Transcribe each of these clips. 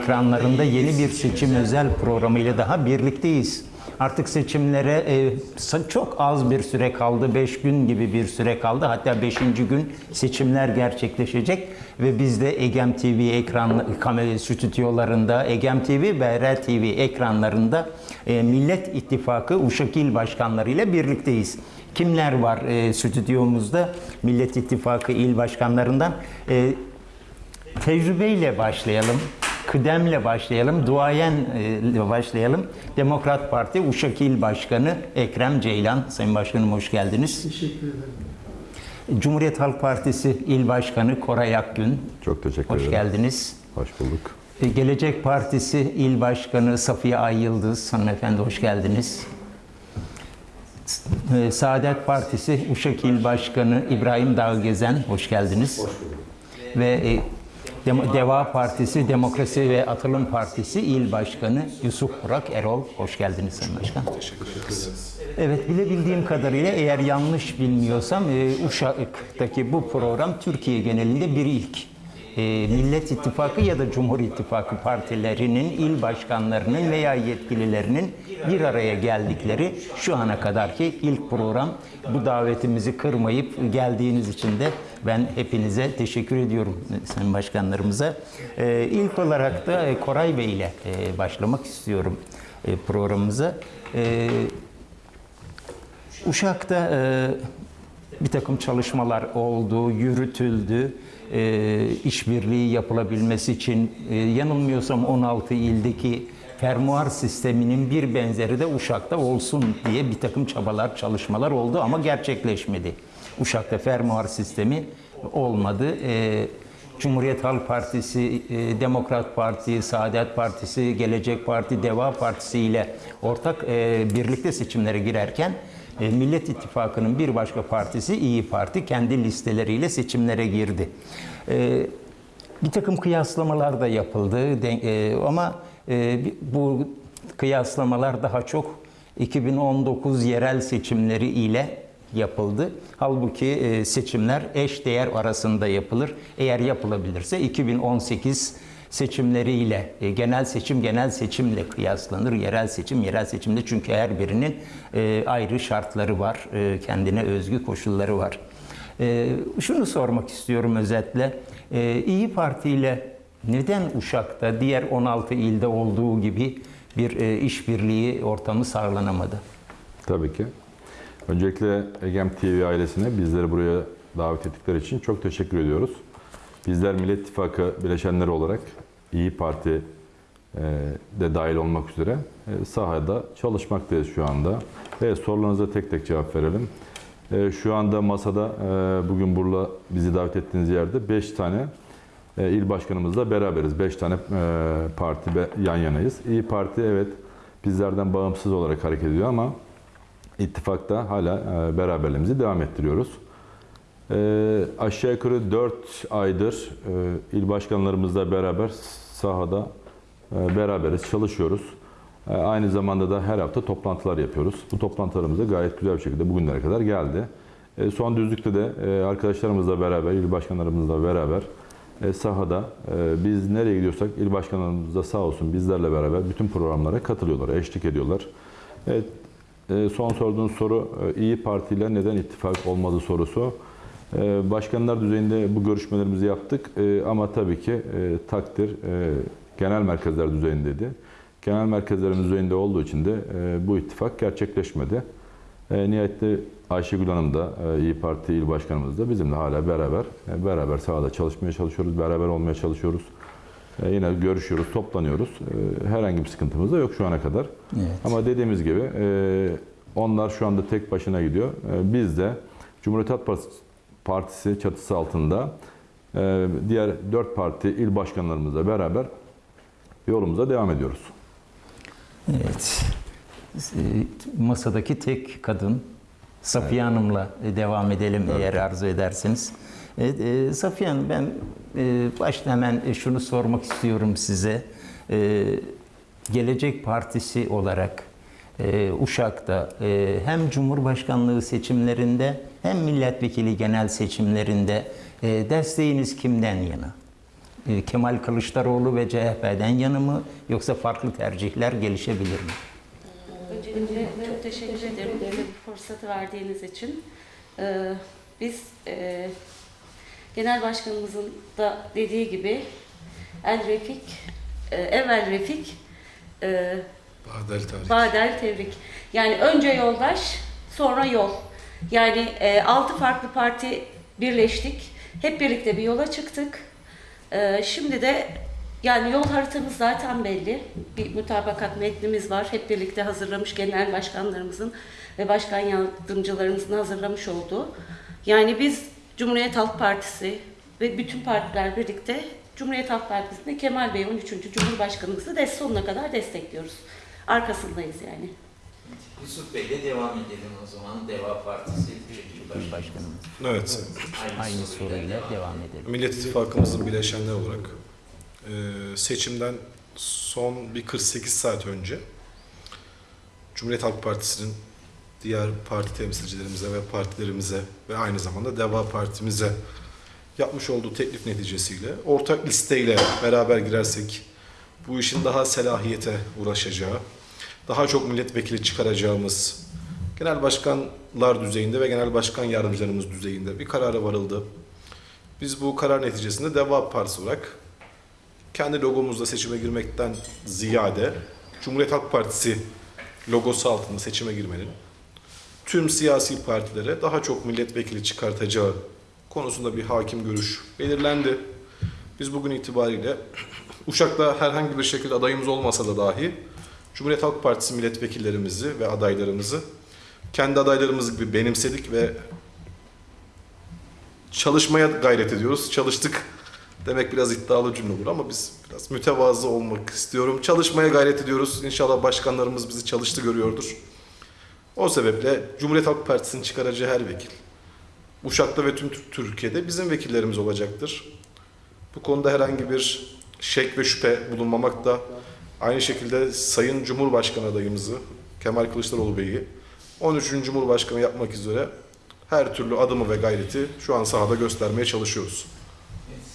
Ekranlarında yeni bir seçim özel programıyla daha birlikteyiz. Artık seçimlere e, çok az bir süre kaldı, 5 gün gibi bir süre kaldı. Hatta 5. gün seçimler gerçekleşecek ve biz de Egem TV ekran kamera stüdyolarında, Egem TV ve RL TV ekranlarında e, Millet İttifakı Uşak İl Başkanları ile birlikteyiz. Kimler var e, stüdyomuzda? Millet İttifakı İl Başkanlarından e, Tecrübeyle başlayalım. Kıdemle başlayalım, duayen ile başlayalım. Demokrat Parti Uşak İl Başkanı Ekrem Ceylan. Sayın Başkanım hoş geldiniz. Teşekkür ederim. Cumhuriyet Halk Partisi İl Başkanı Koray Akgün. Çok teşekkür Hoş ederim. geldiniz. Hoş bulduk. E, Gelecek Partisi İl Başkanı Safiye Ay Yıldız. Hanımefendi hoş geldiniz. E, Saadet Partisi Uşak İl Başkanı İbrahim Dağgezen. Hoş geldiniz. Hoş bulduk. Ve e, Dem- Deva Partisi Demokrasi ve Atılım Partisi İl Başkanı Yusuf Burak Erol. Hoş geldiniz Sayın Başkan. Evet, bilebildiğim kadarıyla eğer yanlış bilmiyorsam e, Uşak'taki bu program Türkiye genelinde bir ilk. E, Millet İttifakı ya da Cumhur İttifakı partilerinin, il başkanlarının veya yetkililerinin bir araya geldikleri şu ana kadarki ilk program. Bu davetimizi kırmayıp geldiğiniz için de ben hepinize teşekkür ediyorum sayın başkanlarımıza. E, ilk olarak da e, Koray Bey ile başlamak istiyorum programımıza. Uşak'ta bir takım çalışmalar oldu, yürütüldü. E, işbirliği yapılabilmesi için e, yanılmıyorsam 16 ildeki fermuar sisteminin bir benzeri de Uşak'ta olsun diye bir takım çabalar, çalışmalar oldu ama gerçekleşmedi. Uşak'ta fermuar sistemi olmadı. E, Cumhuriyet Halk Partisi, e, Demokrat Parti, Saadet Partisi, Gelecek Parti, Deva Partisi ile ortak e, birlikte seçimlere girerken e, Millet İttifakı'nın bir başka partisi İyi Parti kendi listeleriyle seçimlere girdi. E, bir takım kıyaslamalar da yapıldı e, ama e, bu kıyaslamalar daha çok 2019 yerel seçimleri ile yapıldı. Halbuki seçimler eş değer arasında yapılır. Eğer yapılabilirse 2018 seçimleriyle e, genel seçim genel seçimle kıyaslanır. Yerel seçim yerel seçimde çünkü her birinin e, ayrı şartları var. e, Kendine özgü koşulları var. Şunu sormak istiyorum özetle. İyi Parti ile neden Uşak'ta diğer 16 ilde olduğu gibi bir işbirliği ortamı sağlanamadı? Tabii ki. Öncelikle Egem TV ailesine bizleri buraya davet ettikleri için çok teşekkür ediyoruz. Bizler Millet İttifakı bileşenleri olarak İyi Parti e, de dahil olmak üzere e, sahada çalışmaktayız şu anda. Evet sorularınıza tek tek cevap verelim. E, Şu anda masada bugün burada bizi davet ettiğiniz yerde 5 tane il başkanımızla beraberiz. 5 tane parti yan yanayız. İyi Parti evet bizlerden bağımsız olarak hareket ediyor ama ittifakta hala beraberliğimizi devam ettiriyoruz. E, aşağı yukarı 4 aydır e, il başkanlarımızla beraber sahada e, beraberiz, çalışıyoruz. E, aynı zamanda da her hafta toplantılar yapıyoruz. Bu toplantılarımız da gayet güzel bir şekilde bugünlere kadar geldi. E, son düzlükte de e, arkadaşlarımızla beraber, il başkanlarımızla beraber e, sahada e, biz nereye gidiyorsak il başkanlarımız da sağ olsun bizlerle beraber bütün programlara katılıyorlar, eşlik ediyorlar. Evet, e, son sorduğunuz soru e, İyi Parti ile neden ittifak olmadı sorusu. E, Başkanlar düzeyinde bu görüşmelerimizi yaptık E, ama tabii ki e, takdir e, genel merkezler düzeyindeydi. Genel merkezlerimiz düzeyinde olduğu için de e, bu ittifak gerçekleşmedi. E, nihayetinde Ayşegül Hanım da İyi Parti İl Başkanımız da bizimle hala beraber beraber sahada çalışmaya çalışıyoruz, beraber olmaya çalışıyoruz. Yine görüşüyoruz, toplanıyoruz. Herhangi bir sıkıntımız da yok şu ana kadar. Evet. Ama dediğimiz gibi onlar şu anda tek başına gidiyor. Biz de Cumhuriyet Halk Partisi, Partisi çatısı altında e, diğer dört parti il başkanlarımızla beraber yolumuza devam ediyoruz. Evet. E, Masadaki tek kadın Safiye Hanım'la devam edelim eğer arzu edersiniz. Evet, e, Safiye Hanım ben e, başta hemen şunu sormak istiyorum size. E, Gelecek Partisi olarak e, Uşak'ta e, hem Cumhurbaşkanlığı seçimlerinde hem milletvekili genel seçimlerinde e, desteğiniz kimden yana? e, Kemal Kılıçdaroğlu ve CHP'den yanı mı yoksa farklı tercihler gelişebilir mi? Öncelikle çok teşekkür ederim bir fırsatı verdiğiniz için. Ee, biz Genel Başkanımızın da dediği gibi el refik, e, evvel refik, Badel tarih. badel tebrik. Yani önce yoldaş, sonra yol. Yani e, altı farklı parti birleştik. Hep birlikte bir yola çıktık. E, şimdi de yani yol haritamız zaten belli. Bir mutabakat metnimiz var. Hep birlikte hazırlamış genel başkanlarımızın ve başkan yardımcılarımızın hazırlamış olduğu. Yani biz Cumhuriyet Halk Partisi ve bütün partiler birlikte Cumhuriyet Halk Partisi'nde Kemal Bey 13. Cumhurbaşkanımızı de sonuna kadar destekliyoruz. Arkasındayız yani. Yusuf Bey'le devam edelim o zaman. Deva Partisi Başkanı. Başkanımız. Evet. Aynı soruyla devam edelim. Millet İttifakımızın bileşenleri olarak e, seçimden son bir 48 saat önce Cumhuriyet Halk Partisi'nin diğer parti temsilcilerimize ve partilerimize ve aynı zamanda Deva Partimize yapmış olduğu teklif neticesiyle ortak listeyle beraber girersek bu işin daha selahiyete uğraşacağı, daha çok milletvekili çıkaracağımız genel başkanlar düzeyinde ve genel başkan yardımcılarımız düzeyinde bir karara varıldı. Biz bu karar neticesinde Deva Partisi olarak kendi logomuzla seçime girmekten ziyade Cumhuriyet Halk Partisi logosu altında seçime girmenin tüm siyasi partilere daha çok milletvekili çıkartacağı konusunda bir hakim görüş belirlendi. Biz bugün itibariyle Uşak'ta herhangi bir şekilde adayımız olmasa da dahi Cumhuriyet Halk Partisi milletvekillerimizi ve adaylarımızı kendi adaylarımız gibi benimsedik ve çalışmaya gayret ediyoruz. Çalıştık demek biraz iddialı cümle olur ama biz biraz mütevazı olmak istiyorum. Çalışmaya gayret ediyoruz. İnşallah başkanlarımız bizi çalıştı görüyordur. O sebeple Cumhuriyet Halk Partisi'nin çıkaracağı her vekil Uşak'ta ve tüm Türkiye'de bizim vekillerimiz olacaktır. Bu konuda herhangi bir şek ve şüphe bulunmamakta. Aynı şekilde Sayın Cumhurbaşkanı adayımızı Kemal Kılıçdaroğlu Bey'i 13. Cumhurbaşkanı yapmak üzere her türlü adımı ve gayreti şu an sahada göstermeye çalışıyoruz.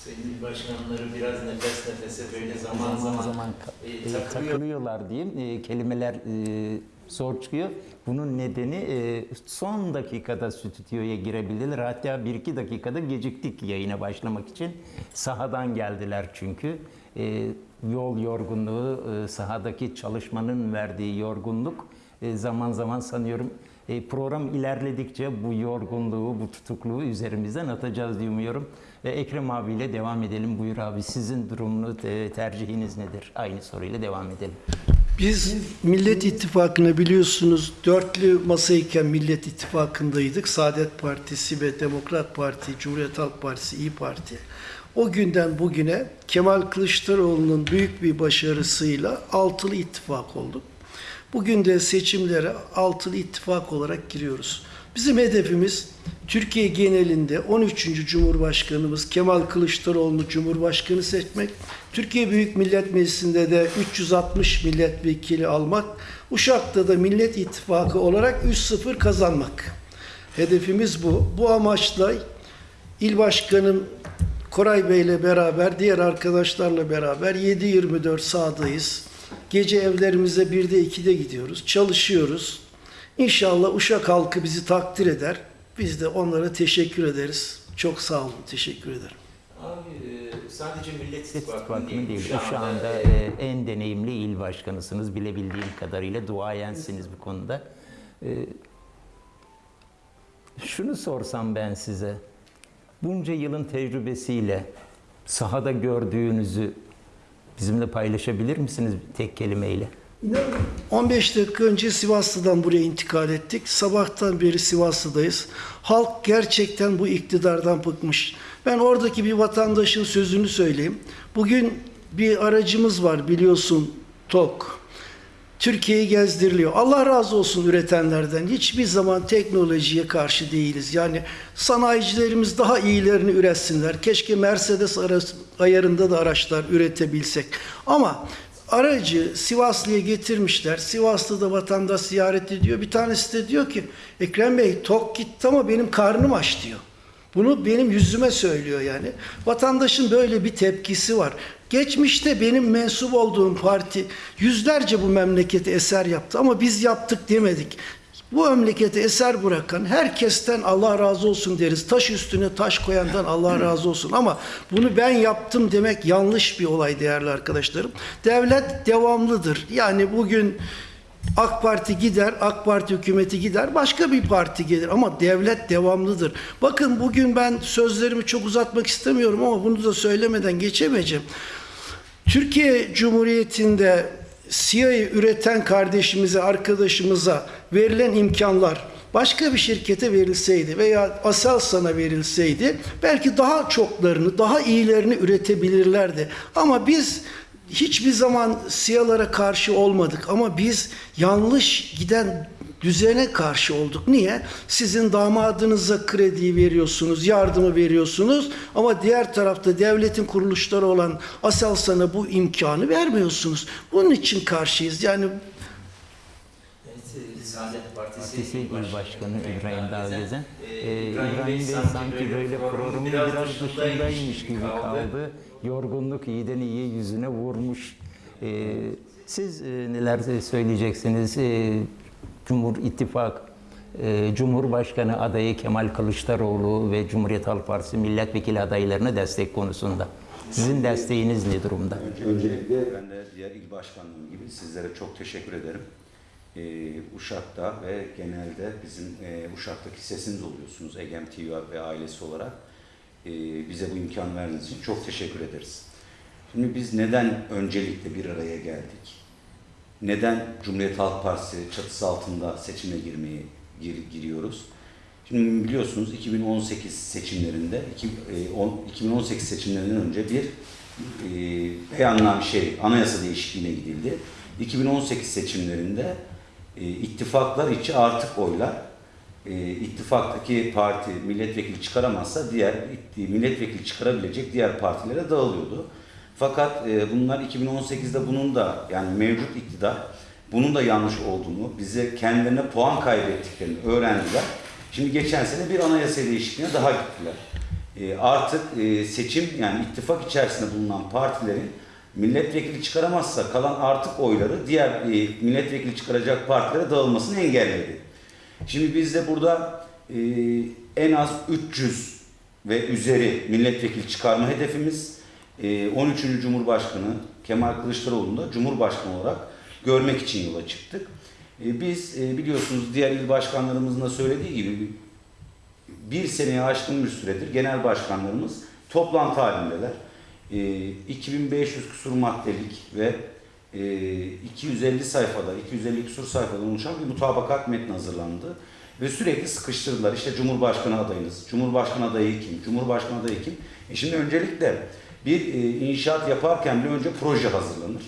Sayın başkanları biraz nefes nefese böyle zaman zaman, zaman e, e, takılıyor. takılıyorlar diyeyim. E, kelimeler e, zor çıkıyor. Bunun nedeni e, son dakikada stüdyoya girebildiler. Hatta bir iki dakikada geciktik yayına başlamak için. Sahadan geldiler çünkü. E, yol yorgunluğu, e, sahadaki çalışmanın verdiği yorgunluk e, zaman zaman sanıyorum e, program ilerledikçe bu yorgunluğu, bu tutukluğu üzerimizden atacağız diye umuyorum. Ekrem abiyle devam edelim. Buyur abi sizin durumunu, te- tercihiniz nedir? Aynı soruyla devam edelim. Biz Millet İttifakı'na biliyorsunuz dörtlü masayken Millet İttifakı'ndaydık. Saadet Partisi ve Demokrat Parti, Cumhuriyet Halk Partisi, İyi Parti. O günden bugüne Kemal Kılıçdaroğlu'nun büyük bir başarısıyla altılı ittifak olduk. Bugün de seçimlere altılı ittifak olarak giriyoruz. Bizim hedefimiz Türkiye genelinde 13. Cumhurbaşkanımız Kemal Kılıçdaroğlu'nu Cumhurbaşkanı seçmek, Türkiye Büyük Millet Meclisi'nde de 360 milletvekili almak, Uşak'ta da Millet İttifakı olarak 3-0 kazanmak. Hedefimiz bu. Bu amaçla İl Başkanım Koray Bey ile beraber, diğer arkadaşlarla beraber 7-24 sahadayız. Gece evlerimize 1'de 2'de gidiyoruz. Çalışıyoruz. İnşallah Uşak halkı bizi takdir eder. Biz de onlara teşekkür ederiz. Çok sağ olun. Teşekkür ederim. Abi e, sadece Millet İttifakı'nın İttifakı'nın değil. şu Şu anda e, e, en deneyimli il başkanısınız. Bilebildiğim kadarıyla duayensiniz bu konuda. E, şunu sorsam ben size. Bunca yılın tecrübesiyle sahada gördüğünüzü bizimle paylaşabilir misiniz tek kelimeyle? 15 dakika önce Sivaslı'dan buraya intikal ettik. Sabahtan beri Sivaslı'dayız. Halk gerçekten bu iktidardan bıkmış. Ben oradaki bir vatandaşın sözünü söyleyeyim. Bugün bir aracımız var biliyorsun TOK. Türkiye'yi gezdiriliyor. Allah razı olsun üretenlerden. Hiçbir zaman teknolojiye karşı değiliz. Yani sanayicilerimiz daha iyilerini üretsinler. Keşke Mercedes ayarında da araçlar üretebilsek. Ama aracı Sivaslı'ya getirmişler. Sivaslı'da vatandaş ziyaret ediyor. Bir tanesi de diyor ki Ekrem Bey tok gitti ama benim karnım aç diyor. Bunu benim yüzüme söylüyor yani. Vatandaşın böyle bir tepkisi var. Geçmişte benim mensup olduğum parti yüzlerce bu memlekete eser yaptı ama biz yaptık demedik. Bu memlekete eser bırakan herkesten Allah razı olsun deriz. Taş üstüne taş koyandan Allah razı olsun. Ama bunu ben yaptım demek yanlış bir olay değerli arkadaşlarım. Devlet devamlıdır. Yani bugün AK Parti gider, AK Parti hükümeti gider, başka bir parti gelir ama devlet devamlıdır. Bakın bugün ben sözlerimi çok uzatmak istemiyorum ama bunu da söylemeden geçemeyeceğim. Türkiye Cumhuriyeti'nde SİHA'yı üreten kardeşimize, arkadaşımıza verilen imkanlar başka bir şirkete verilseydi veya Aselsan'a verilseydi belki daha çoklarını, daha iyilerini üretebilirlerdi. Ama biz hiçbir zaman SİHA'lara karşı olmadık ama biz yanlış giden düzene karşı olduk. Niye? Sizin damadınıza kredi veriyorsunuz, yardımı veriyorsunuz ama diğer tarafta devletin kuruluşları olan Aselsan'a bu imkanı vermiyorsunuz. Bunun için karşıyız. Yani Saadet Partisi, Partisi İl Başkanı İbrahim Dağgezen. Ee, Ee, İbrahim Bey sanki böyle programın biraz dışındaymış gibi kaldı. Yorgunluk iyiden iyiye yüzüne vurmuş. Ee, siz e, neler söyleyeceksiniz? Ee, Cumhur İttifak e, Cumhurbaşkanı adayı Kemal Kılıçdaroğlu ve Cumhuriyet Halk Partisi milletvekili adaylarına destek konusunda. Sizin desteğiniz ne durumda? Öncelikle ben de diğer il başkanlığım gibi sizlere çok teşekkür ederim. Ee, Uşak'ta ve genelde bizim e, Uşak'taki sesiniz oluyorsunuz Egem TV ve ailesi olarak. Ee, bize bu imkan verdiğiniz için çok teşekkür ederiz. Şimdi biz neden öncelikle bir araya geldik? Neden Cumhuriyet Halk Partisi çatısı altında seçime girmeyi gir- giriyoruz? Şimdi biliyorsunuz 2018 seçimlerinde, iki- e, on- 2018 seçimlerinden önce bir e, şey, anayasa değişikliğine gidildi. 2018 seçimlerinde e, ittifaklar içi artık oylar e, ittifaktaki parti milletvekili çıkaramazsa diğer milletvekili çıkarabilecek diğer partilere dağılıyordu. Fakat e, bunlar 2018'de bunun da yani mevcut iktidar bunun da yanlış olduğunu, bize kendilerine puan kaybettiklerini öğrendiler. Şimdi geçen sene bir anayasa değişikliğine daha gittiler. E, artık e, seçim yani ittifak içerisinde bulunan partilerin milletvekili çıkaramazsa kalan artık oyları diğer e, milletvekili çıkaracak partilere dağılmasını engelledi. Şimdi biz de burada e, en az 300 ve üzeri milletvekili çıkarma hedefimiz e, 13. Cumhurbaşkanı Kemal Kılıçdaroğlu'nu da Cumhurbaşkanı olarak görmek için yola çıktık. E, biz e, biliyorsunuz diğer il başkanlarımızın da söylediği gibi bir seneye aşkın bir süredir genel başkanlarımız toplantı halindeler. E, 2500 küsur maddelik ve 250 sayfada, 250 küsur sayfadan oluşan bir mutabakat metni hazırlandı. Ve sürekli sıkıştırdılar. İşte Cumhurbaşkanı adayınız, Cumhurbaşkanı adayı kim, Cumhurbaşkanı adayı kim? E şimdi öncelikle bir e, inşaat yaparken bir önce proje hazırlanır.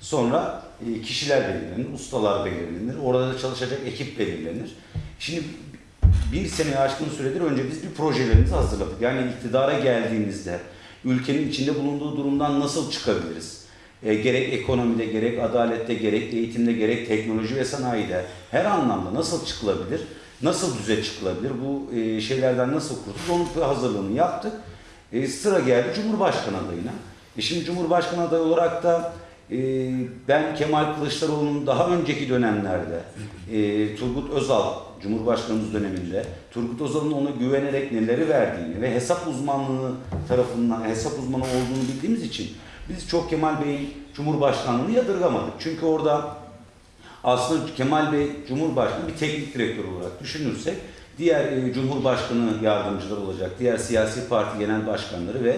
Sonra e, kişiler belirlenir, ustalar belirlenir, orada da çalışacak ekip belirlenir. Şimdi bir seneye aşkın süredir önce biz bir projelerimizi hazırladık. Yani iktidara geldiğimizde ülkenin içinde bulunduğu durumdan nasıl çıkabiliriz? E, gerek ekonomide, gerek adalette, gerek eğitimde, gerek teknoloji ve sanayide her anlamda nasıl çıkılabilir? Nasıl düze çıkılabilir? Bu e, şeylerden nasıl kurtulur? Onun hazırlığını yaptık. E, sıra geldi Cumhurbaşkanı adayına. E, şimdi Cumhurbaşkanı adayı olarak da e, ben Kemal Kılıçdaroğlu'nun daha önceki dönemlerde e, Turgut Özal Cumhurbaşkanımız döneminde Turgut Özal'ın ona güvenerek neleri verdiğini ve hesap uzmanlığı tarafından hesap uzmanı olduğunu bildiğimiz için biz çok Kemal Bey'in Cumhurbaşkanlığını yadırgamadık. Çünkü orada aslında Kemal Bey Cumhurbaşkanı bir teknik direktör olarak düşünürsek diğer e, Cumhurbaşkanı yardımcıları olacak, diğer siyasi parti genel başkanları ve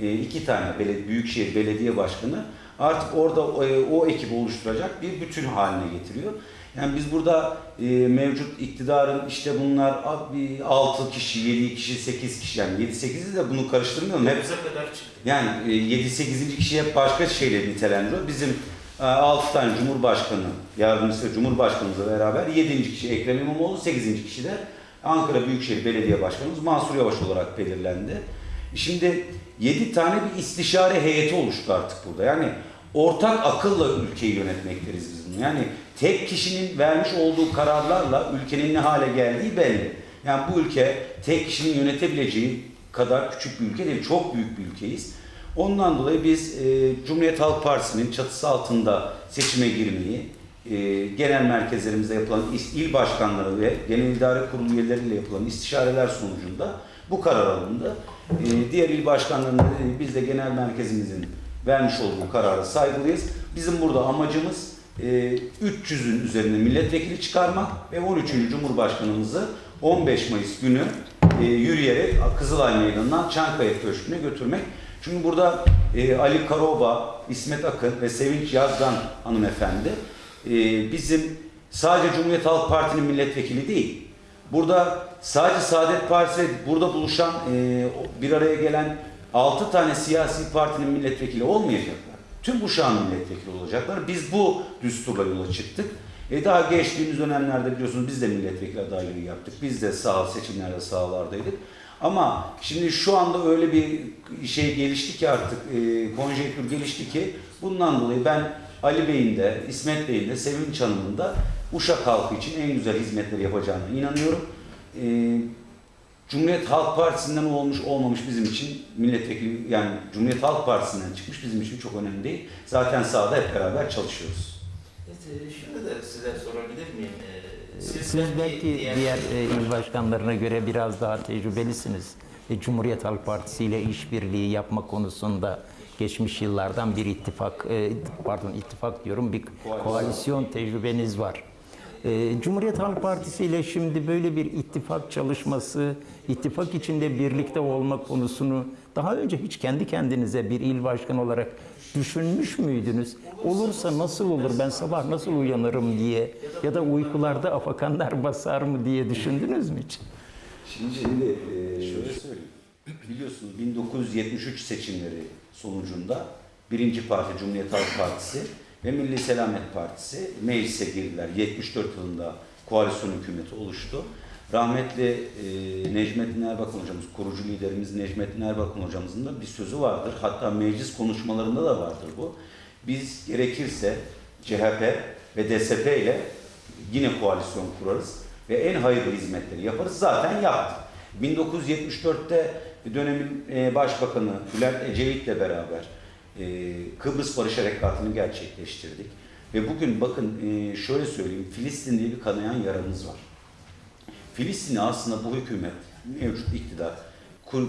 e, iki tane belediye, büyükşehir belediye başkanı artık orada o, e, o ekibi oluşturacak bir bütün haline getiriyor. Yani biz burada e, mevcut iktidarın işte bunlar 6 kişi, 7 kişi, 8 kişi yani 7-8'i de bunu karıştırmıyorum. Hep kadar çıktı. yani 7-8. kişi hep başka şeyle nitelendiriyor. Bizim 6 tane Cumhurbaşkanı yardımcısı Cumhurbaşkanımızla beraber 7. kişi Ekrem İmamoğlu, 8. kişi de Ankara Büyükşehir Belediye Başkanımız Mansur Yavaş olarak belirlendi. Şimdi 7 tane bir istişare heyeti oluştu artık burada. Yani ortak akılla ülkeyi yönetmektiriz biz bunu. Yani tek kişinin vermiş olduğu kararlarla ülkenin ne hale geldiği belli. Yani bu ülke tek kişinin yönetebileceği kadar küçük bir ülke değil, çok büyük bir ülkeyiz. Ondan dolayı biz e, Cumhuriyet Halk Partisi'nin çatısı altında seçime girmeyi, e, genel merkezlerimizde yapılan il başkanları ve genel idare kurulu üyeleriyle yapılan istişareler sonucunda bu karar alındı. E, diğer il başkanlarının dediği biz de genel merkezimizin vermiş olduğu karara saygılıyız. Bizim burada amacımız 300'ün üzerinde milletvekili çıkarmak ve 13. Cumhurbaşkanımızı 15 Mayıs günü e, yürüyerek Kızılay Meydanı'ndan Çankaya Köşkü'ne götürmek. Çünkü burada e, Ali Karoba, İsmet Akın ve Sevinç Yazgan hanımefendi e, bizim sadece Cumhuriyet Halk Parti'nin milletvekili değil. Burada sadece Saadet Partisi burada buluşan bir araya gelen 6 tane siyasi partinin milletvekili olmayacaklar. Tüm kuşağın milletvekili olacaklar. Biz bu düsturla yola çıktık. E daha geçtiğimiz dönemlerde biliyorsunuz biz de milletvekili adaylığı yaptık. Biz de sağ seçimlerde sahalardaydık. Ama şimdi şu anda öyle bir şey gelişti ki artık e, konjektür gelişti ki bundan dolayı ben Ali Bey'in de İsmet Bey'in de Sevinç Hanım'ın da Uşak halkı için en güzel hizmetleri yapacağına inanıyorum. E, Cumhuriyet Halk Partisi'nden olmuş olmamış bizim için milletvekili yani Cumhuriyet Halk Partisi'nden çıkmış bizim için çok önemli değil. Zaten sahada hep beraber çalışıyoruz. Evet, e, şunu da size sorabilir miyim? E, Siz belki diğer e, il başkanlarına göre biraz daha tecrübelisiniz. Cumhuriyet Halk Partisi ile işbirliği yapma konusunda geçmiş yıllardan bir ittifak, pardon ittifak diyorum, bir koalisyon tecrübeniz var. Cumhuriyet Halk Partisi ile şimdi böyle bir ittifak çalışması, ittifak içinde birlikte olma konusunu daha önce hiç kendi kendinize bir il başkanı olarak düşünmüş müydünüz? Olursa nasıl olur, ben sabah nasıl uyanırım diye ya da uykularda afakanlar basar mı diye düşündünüz mü hiç? Şimdi, şimdi e, şöyle söyleyeyim. Biliyorsunuz 1973 seçimleri sonucunda birinci parti Cumhuriyet Halk Partisi ve Milli Selamet Partisi meclise girdiler. 74 yılında koalisyon hükümeti oluştu. Rahmetli e, Necmettin Erbakan hocamız, kurucu liderimiz Necmettin Erbakan hocamızın da bir sözü vardır. Hatta meclis konuşmalarında da vardır bu. Biz gerekirse CHP ve DSP ile yine koalisyon kurarız ve en hayırlı hizmetleri yaparız. Zaten yaptık. 1974'te dönemin e, başbakanı Bülent Ecevit'le beraber e, Kıbrıs Barış Harekatı'nı gerçekleştirdik. Ve bugün bakın e, şöyle söyleyeyim, Filistin diye bir kanayan yaramız var. Filistin'i aslında bu hükümet, mevcut iktidar,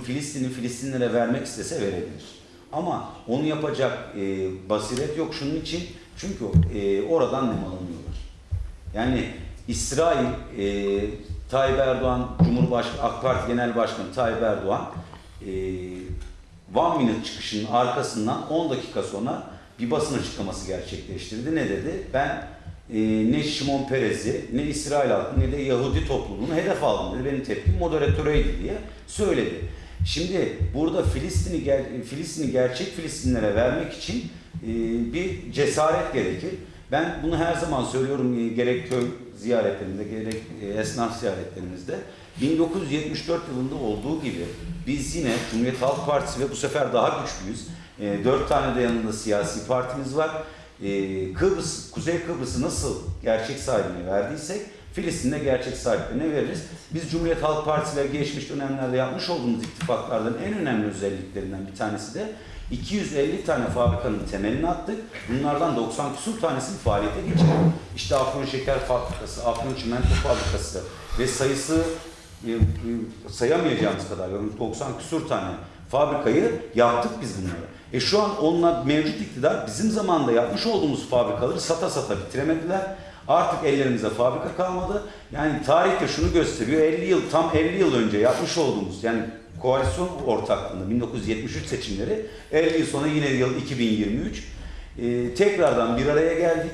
Filistin'i Filistinlere vermek istese verebilir. Ama onu yapacak e, basiret yok şunun için. Çünkü e, oradan nemalanıyorlar. Yani İsrail, e, Tayyip Erdoğan, Cumhurbaşkanı, AK Parti Genel Başkanı Tayyip Erdoğan, e, One Minute çıkışının arkasından 10 dakika sonra bir basın açıklaması gerçekleştirdi. Ne dedi? Ben e, ne Şimon Perez'i, ne İsrail halkı, ne de Yahudi topluluğunu hedef aldım dedi. Benim tepkim moderatöreydi diye söyledi. Şimdi burada Filistin'i ger- Filistin'i gerçek Filistinlere vermek için e, bir cesaret gerekir. Ben bunu her zaman söylüyorum e, gerek köy ziyaretlerimde gerek e, esnaf ziyaretlerimizde. 1974 yılında olduğu gibi biz yine Cumhuriyet Halk Partisi ve bu sefer daha güçlüyüz. E, dört tane de yanında siyasi partimiz var. E, Kıbrıs, Kuzey Kıbrıs'ı nasıl gerçek sahibine verdiysek Filistin'de gerçek sahiplerine veririz. Biz Cumhuriyet Halk Partisi ve geçmiş dönemlerde yapmış olduğumuz ittifaklardan en önemli özelliklerinden bir tanesi de 250 tane fabrikanın temelini attık. Bunlardan 90 küsur tanesini faaliyete geçirdik. İşte Afyon Şeker Fabrikası, Afyon Çimento Fabrikası ve sayısı e, e, sayamayacağımız kadar yani 90 küsur tane fabrikayı yaptık biz bunları. E şu an onunla mevcut iktidar bizim zamanında yapmış olduğumuz fabrikaları sata sata bitiremediler. Artık ellerimize fabrika kalmadı. Yani tarihte şunu gösteriyor. 50 yıl tam 50 yıl önce yapmış olduğumuz yani koalisyon ortaklığında 1973 seçimleri 50 yıl sonra yine yıl 2023 e, tekrardan bir araya geldik.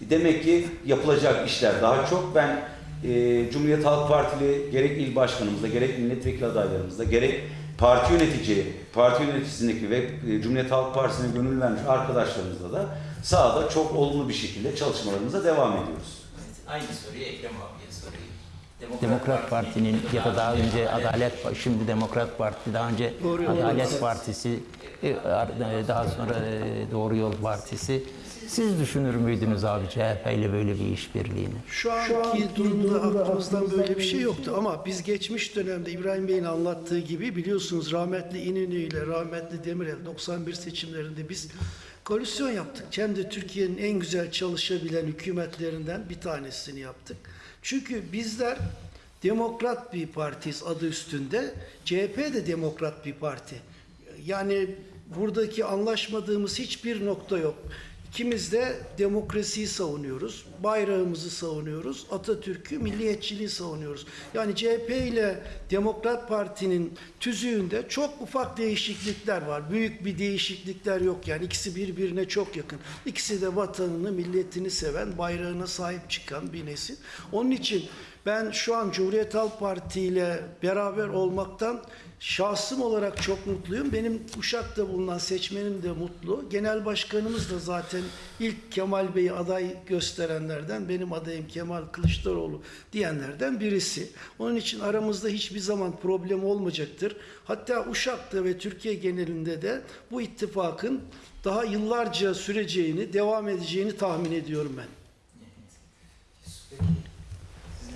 Demek ki yapılacak işler daha çok. Ben e, Cumhuriyet Halk Partili gerek il başkanımızda gerek milletvekili adaylarımızda gerek parti yönetici, parti yöneticisindeki ve e, Cumhuriyet Halk Partisi'ne gönül vermiş arkadaşlarımızla da sahada çok olumlu bir şekilde çalışmalarımıza devam ediyoruz. Aynı soruyu Ekrem abiye sorayım. Demokrat Parti'nin ya da daha önce Adalet şimdi Demokrat Parti daha önce Doğru Adalet Partisi. Partisi e, e, daha sonra Doğru Yol Partisi Siz düşünür müydünüz abi CHP ile böyle bir işbirliğini? Şu anki durumda aklımızdan böyle bir şey yoktu ama biz geçmiş dönemde İbrahim Bey'in anlattığı gibi biliyorsunuz rahmetli İnönü ile rahmetli Demirel 91 seçimlerinde biz koalisyon yaptık. Hem de Türkiye'nin en güzel çalışabilen hükümetlerinden bir tanesini yaptık. Çünkü bizler demokrat bir partiyiz adı üstünde. CHP de demokrat bir parti. Yani buradaki anlaşmadığımız hiçbir nokta yok. İkimiz de demokrasiyi savunuyoruz, bayrağımızı savunuyoruz, Atatürk'ü, milliyetçiliği savunuyoruz. Yani CHP ile Demokrat Parti'nin tüzüğünde çok ufak değişiklikler var. Büyük bir değişiklikler yok yani ikisi birbirine çok yakın. İkisi de vatanını, milletini seven, bayrağına sahip çıkan bir nesil. Onun için ben şu an Cumhuriyet Halk Parti ile beraber olmaktan şahsım olarak çok mutluyum. Benim Uşak'ta bulunan seçmenim de mutlu. Genel başkanımız da zaten ilk Kemal Bey'i aday gösterenlerden, benim adayım Kemal Kılıçdaroğlu diyenlerden birisi. Onun için aramızda hiçbir zaman problem olmayacaktır. Hatta Uşak'ta ve Türkiye genelinde de bu ittifakın daha yıllarca süreceğini, devam edeceğini tahmin ediyorum ben.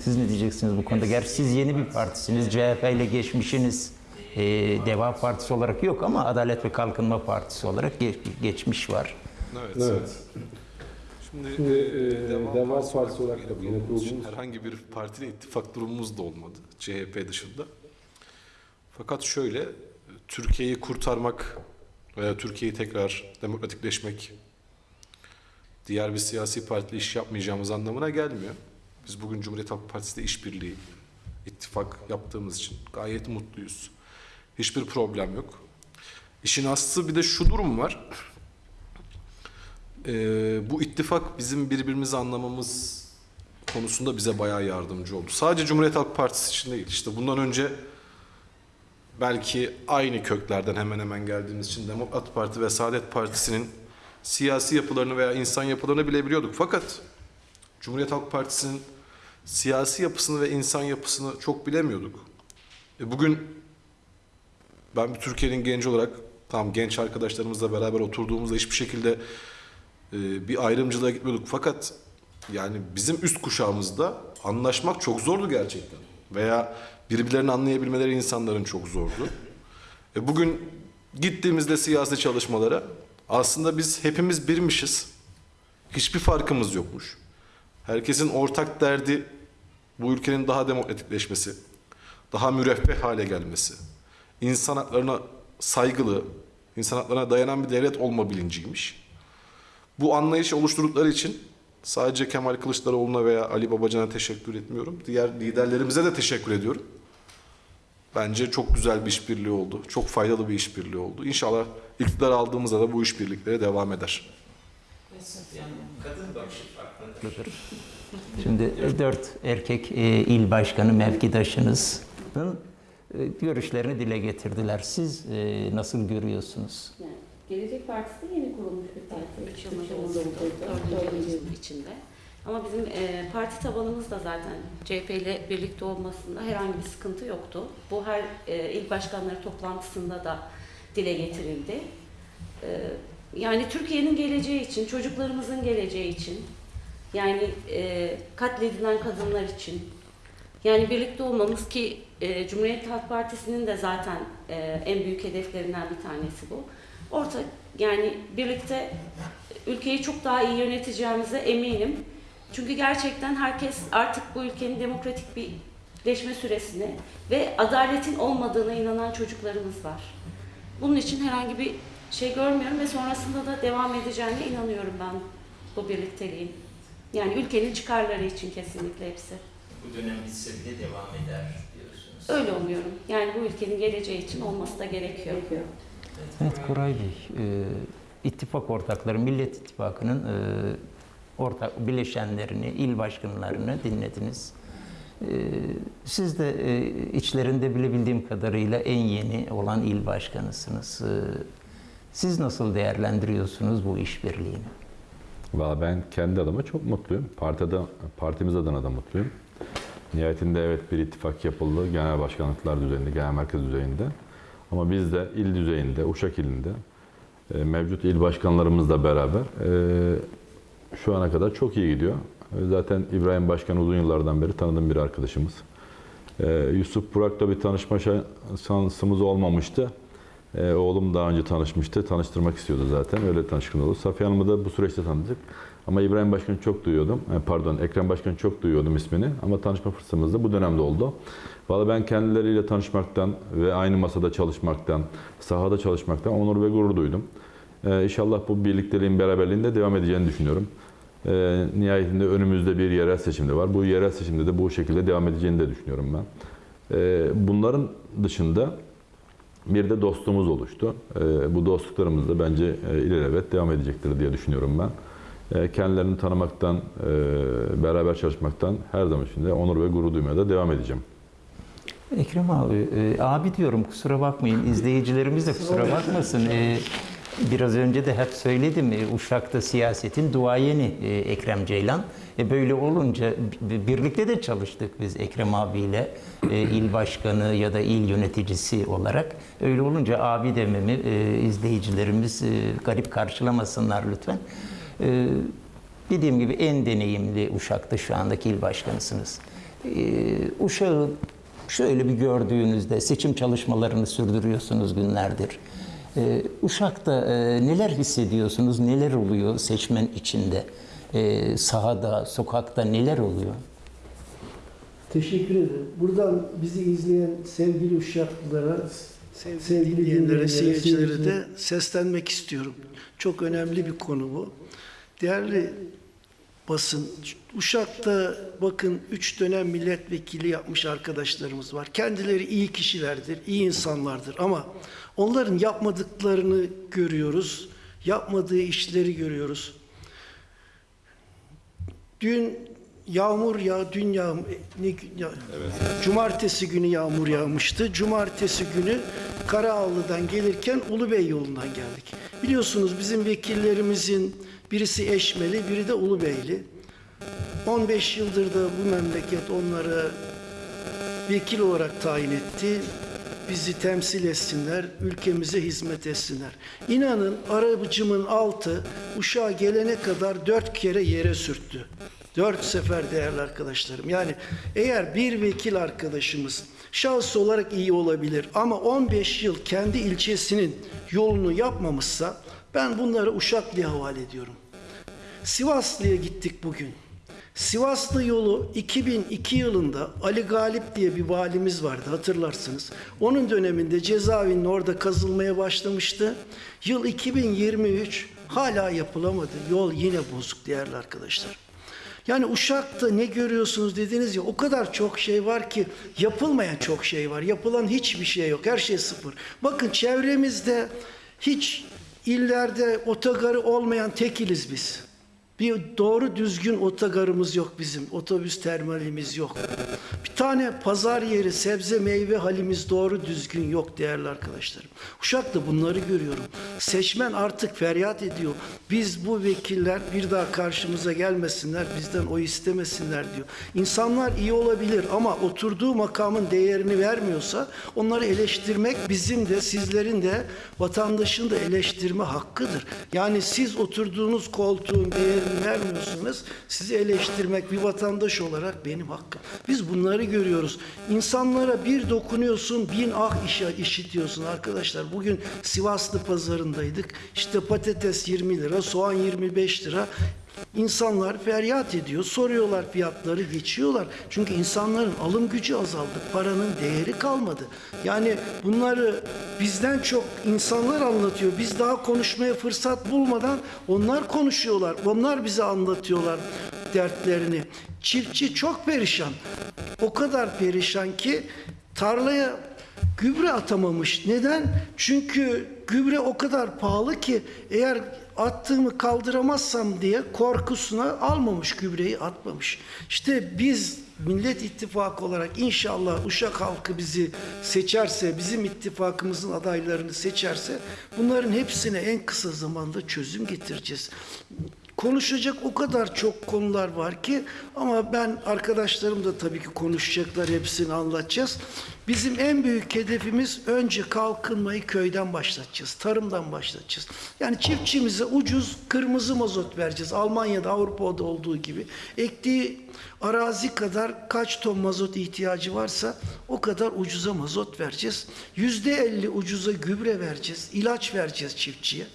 Siz ne diyeceksiniz bu konuda? Gerçi siz yeni bir partisiniz. CHP ile geçmişiniz e, Deva Partisi olarak yok ama Adalet ve Kalkınma Partisi olarak ge- geçmiş var. Evet. Evet. Şimdi, Şimdi, e, e, Deva Deva Partisi Partisi olarak olarak da yine kurulmuş. herhangi bir partiyle ittifak durumumuz da olmadı. CHP dışında. Fakat şöyle, Türkiye'yi kurtarmak veya Türkiye'yi tekrar demokratikleşmek diğer bir siyasi partiyle iş yapmayacağımız anlamına gelmiyor. Biz bugün Cumhuriyet Halk Partisi'de işbirliği, ittifak yaptığımız için gayet mutluyuz. Hiçbir problem yok. İşin aslı bir de şu durum var. Ee, bu ittifak bizim birbirimizi anlamamız konusunda bize bayağı yardımcı oldu. Sadece Cumhuriyet Halk Partisi için değil. İşte bundan önce belki aynı köklerden hemen hemen geldiğimiz için Demokrat Parti ve Saadet Partisi'nin siyasi yapılarını veya insan yapılarını bilebiliyorduk. Fakat Cumhuriyet Halk Partisi'nin siyasi yapısını ve insan yapısını çok bilemiyorduk. E bugün ben bir Türkiye'nin genci olarak tam genç arkadaşlarımızla beraber oturduğumuzda hiçbir şekilde e, bir ayrımcılığa gitmiyorduk. Fakat yani bizim üst kuşağımızda anlaşmak çok zordu gerçekten. Veya birbirlerini anlayabilmeleri insanların çok zordu. E bugün gittiğimizde siyasi çalışmalara aslında biz hepimiz birmişiz. Hiçbir farkımız yokmuş. Herkesin ortak derdi bu ülkenin daha demokratikleşmesi, daha müreffeh hale gelmesi, insan haklarına saygılı, insan haklarına dayanan bir devlet olma bilinciymiş. Bu anlayışı oluşturdukları için sadece Kemal Kılıçdaroğlu'na veya Ali Babacan'a teşekkür etmiyorum. Diğer liderlerimize de teşekkür ediyorum. Bence çok güzel bir işbirliği oldu. Çok faydalı bir işbirliği oldu. İnşallah iktidar aldığımızda da bu işbirlikleri devam eder. Yani kadın bakışı farklıdır. Şimdi dört erkek e, il başkanı mevkidaşınızın e, görüşlerini dile getirdiler. Siz e, nasıl görüyorsunuz? Yani Gelecek Partisi de yeni kurulmuş bir parti. Üç yıl oldu. yıl içinde. Ama bizim e, parti tabanımız da zaten CHP ile birlikte olmasında herhangi bir sıkıntı yoktu. Bu her e, il başkanları toplantısında da dile getirildi. E, yani Türkiye'nin geleceği için, çocuklarımızın geleceği için, yani e, katledilen kadınlar için, yani birlikte olmamız ki e, Cumhuriyet Halk Partisi'nin de zaten e, en büyük hedeflerinden bir tanesi bu. Ortak yani birlikte ülkeyi çok daha iyi yöneteceğimize eminim. Çünkü gerçekten herkes artık bu ülkenin demokratik bir leşme süresine ve adaletin olmadığına inanan çocuklarımız var. Bunun için herhangi bir şey görmüyorum ve sonrasında da devam edeceğine inanıyorum ben bu birlikteliğin. Yani ülkenin çıkarları için kesinlikle hepsi. Bu dönem bitse bile devam eder diyorsunuz. Öyle umuyorum. Yani bu ülkenin geleceği için olması da gerekiyor. Evet Koray Bey, e, ittifak ortakları, Millet İttifakı'nın e, ortak bileşenlerini, il başkanlarını dinlediniz. E, siz de e, içlerinde bilebildiğim kadarıyla en yeni olan il başkanısınız. E, siz nasıl değerlendiriyorsunuz bu işbirliğini? Valla ben kendi adıma çok mutluyum. Partide, partimiz adına da mutluyum. Nihayetinde evet bir ittifak yapıldı. Genel başkanlıklar düzeyinde, genel merkez düzeyinde. Ama biz de il düzeyinde, Uşak ilinde e, mevcut il başkanlarımızla beraber e, şu ana kadar çok iyi gidiyor. E, Zaten İbrahim Başkan uzun yıllardan beri tanıdığım bir arkadaşımız. Yusuf Burak'la bir tanışma şa- şansımız olmamıştı. E, oğlum daha önce tanışmıştı. Tanıştırmak istiyordu zaten. Öyle tanışkın oldu. Safiye Hanım'ı da bu süreçte tanıdık. Ama İbrahim Başkan'ı çok duyuyordum. E, pardon, Ekrem Başkan'ı çok duyuyordum ismini. Ama tanışma fırsatımız da bu dönemde oldu. Valla ben kendileriyle tanışmaktan ve aynı masada çalışmaktan, sahada çalışmaktan onur ve gurur duydum. E, inşallah bu birlikteliğin, beraberliğin de devam edeceğini düşünüyorum. E, nihayetinde önümüzde bir yerel seçimde var. Bu yerel seçimde de bu şekilde devam edeceğini de düşünüyorum ben. E, bunların dışında bir de dostluğumuz oluştu. E, bu dostluklarımız da bence e, ilelebet devam edecektir diye düşünüyorum ben. E, kendilerini tanımaktan, e, beraber çalışmaktan her zaman içinde onur ve gurur duymaya da devam edeceğim. Ekrem abi, e, abi diyorum kusura bakmayın, izleyicilerimiz de kusura bakmasın. Biraz önce de hep söyledim, Uşak'ta siyasetin duayeni Ekrem Ceylan. E, böyle olunca birlikte de çalıştık biz Ekrem abiyle, e, il başkanı ya da il yöneticisi olarak. Öyle olunca abi dememi e, izleyicilerimiz e, garip karşılamasınlar lütfen. E, dediğim gibi en deneyimli Uşak'ta şu andaki il başkanısınız. E, Uşak'ı Şöyle bir gördüğünüzde seçim çalışmalarını sürdürüyorsunuz günlerdir. Ee, Uşak'ta e, neler hissediyorsunuz, neler oluyor seçmen içinde? Ee, sahada, sokakta neler oluyor? Teşekkür ederim. Buradan bizi izleyen sevgili Uşaklılara, sevgili, dinleyenlere, seyircilere de seslenmek istiyorum. Çok önemli bir konu bu. Değerli basın, Uşak'ta bakın üç dönem milletvekili yapmış arkadaşlarımız var. Kendileri iyi kişilerdir, iyi insanlardır ama onların yapmadıklarını görüyoruz, yapmadığı işleri görüyoruz. Dün yağmur ya dün yağmur ne gün ya, Cumartesi günü yağmur yağmıştı. Cumartesi günü Karaağlı'dan gelirken Ulubey yolundan geldik. Biliyorsunuz bizim vekillerimizin birisi Eşmeli, biri de Ulubeyli. 15 yıldır da bu memleket onları vekil olarak tayin etti. Bizi temsil etsinler, ülkemize hizmet etsinler. İnanın arabacımın altı Uşak'a gelene kadar dört kere yere sürttü. Dört sefer değerli arkadaşlarım. Yani eğer bir vekil arkadaşımız şahıs olarak iyi olabilir ama 15 yıl kendi ilçesinin yolunu yapmamışsa ben bunları Uşaklı'ya havale ediyorum. Sivaslı'ya gittik bugün. Sivaslı yolu 2002 yılında Ali Galip diye bir valimiz vardı hatırlarsınız. Onun döneminde cezaevinin orada kazılmaya başlamıştı. Yıl 2023 hala yapılamadı. Yol yine bozuk değerli arkadaşlar. Yani Uşak'ta ne görüyorsunuz dediniz ya o kadar çok şey var ki yapılmayan çok şey var. Yapılan hiçbir şey yok. Her şey sıfır. Bakın çevremizde hiç illerde otogarı olmayan tekiliz biz. Bir doğru düzgün otogarımız yok bizim. Otobüs terminalimiz yok. Bir tane pazar yeri, sebze meyve halimiz doğru düzgün yok değerli arkadaşlarım. Uşak'ta bunları görüyorum. Seçmen artık feryat ediyor. Biz bu vekiller bir daha karşımıza gelmesinler, bizden oy istemesinler diyor. İnsanlar iyi olabilir ama oturduğu makamın değerini vermiyorsa onları eleştirmek bizim de sizlerin de vatandaşın da eleştirme hakkıdır. Yani siz oturduğunuz koltuğun değerini vermiyorsanız sizi eleştirmek bir vatandaş olarak benim hakkım. Biz bunları görüyoruz. İnsanlara bir dokunuyorsun bin ah işe işitiyorsun arkadaşlar. Bugün Sivaslı pazarındaydık. İşte patates 20 lira, soğan 25 lira. İnsanlar feryat ediyor, soruyorlar fiyatları, geçiyorlar. Çünkü insanların alım gücü azaldı, paranın değeri kalmadı. Yani bunları bizden çok insanlar anlatıyor. Biz daha konuşmaya fırsat bulmadan onlar konuşuyorlar. Onlar bize anlatıyorlar dertlerini. Çiftçi çok perişan. O kadar perişan ki tarlaya gübre atamamış. Neden? Çünkü gübre o kadar pahalı ki eğer attığımı kaldıramazsam diye korkusuna almamış gübreyi atmamış. İşte biz Millet İttifakı olarak inşallah Uşak halkı bizi seçerse, bizim ittifakımızın adaylarını seçerse bunların hepsine en kısa zamanda çözüm getireceğiz. Konuşacak o kadar çok konular var ki ama ben arkadaşlarım da tabii ki konuşacaklar hepsini anlatacağız. Bizim en büyük hedefimiz önce kalkınmayı köyden başlatacağız, tarımdan başlatacağız. Yani çiftçimize ucuz kırmızı mazot vereceğiz. Almanya'da, Avrupa'da olduğu gibi. Ektiği arazi kadar kaç ton mazot ihtiyacı varsa o kadar ucuza mazot vereceğiz. Yüzde elli ucuza gübre vereceğiz, ilaç vereceğiz çiftçiye.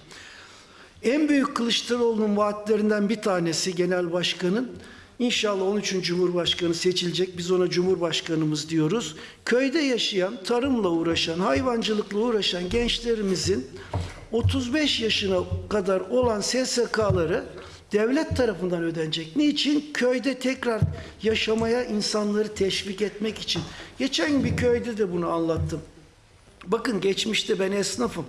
En büyük Kılıçdaroğlu'nun vaatlerinden bir tanesi genel başkanın İnşallah 13. Cumhurbaşkanı seçilecek. Biz ona Cumhurbaşkanımız diyoruz. Köyde yaşayan, tarımla uğraşan, hayvancılıkla uğraşan gençlerimizin 35 yaşına kadar olan SSK'ları devlet tarafından ödenecek. Niçin? Köyde tekrar yaşamaya insanları teşvik etmek için. Geçen bir köyde de bunu anlattım. Bakın geçmişte ben esnafım.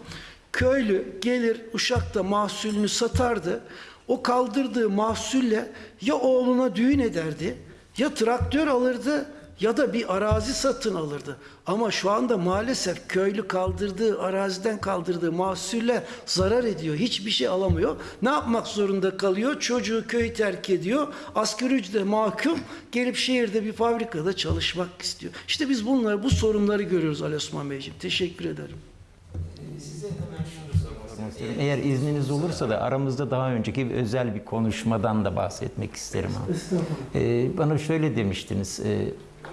Köylü gelir Uşak'ta mahsulünü satardı. O kaldırdığı mahsulle ya oğluna düğün ederdi, ya traktör alırdı ya da bir arazi satın alırdı. Ama şu anda maalesef köylü kaldırdığı, araziden kaldırdığı mahsulle zarar ediyor. Hiçbir şey alamıyor. Ne yapmak zorunda kalıyor? Çocuğu köyü terk ediyor. Asgari ücrete mahkum gelip şehirde bir fabrikada çalışmak istiyor. İşte biz bunları, bu sorunları görüyoruz Ali Osman Beyciğim. Teşekkür ederim. Size hemen şunu sormak istiyorum. Eğer izniniz olursa da aramızda daha önceki bir özel bir konuşmadan da bahsetmek isterim abi. Ee, bana şöyle demiştiniz. E,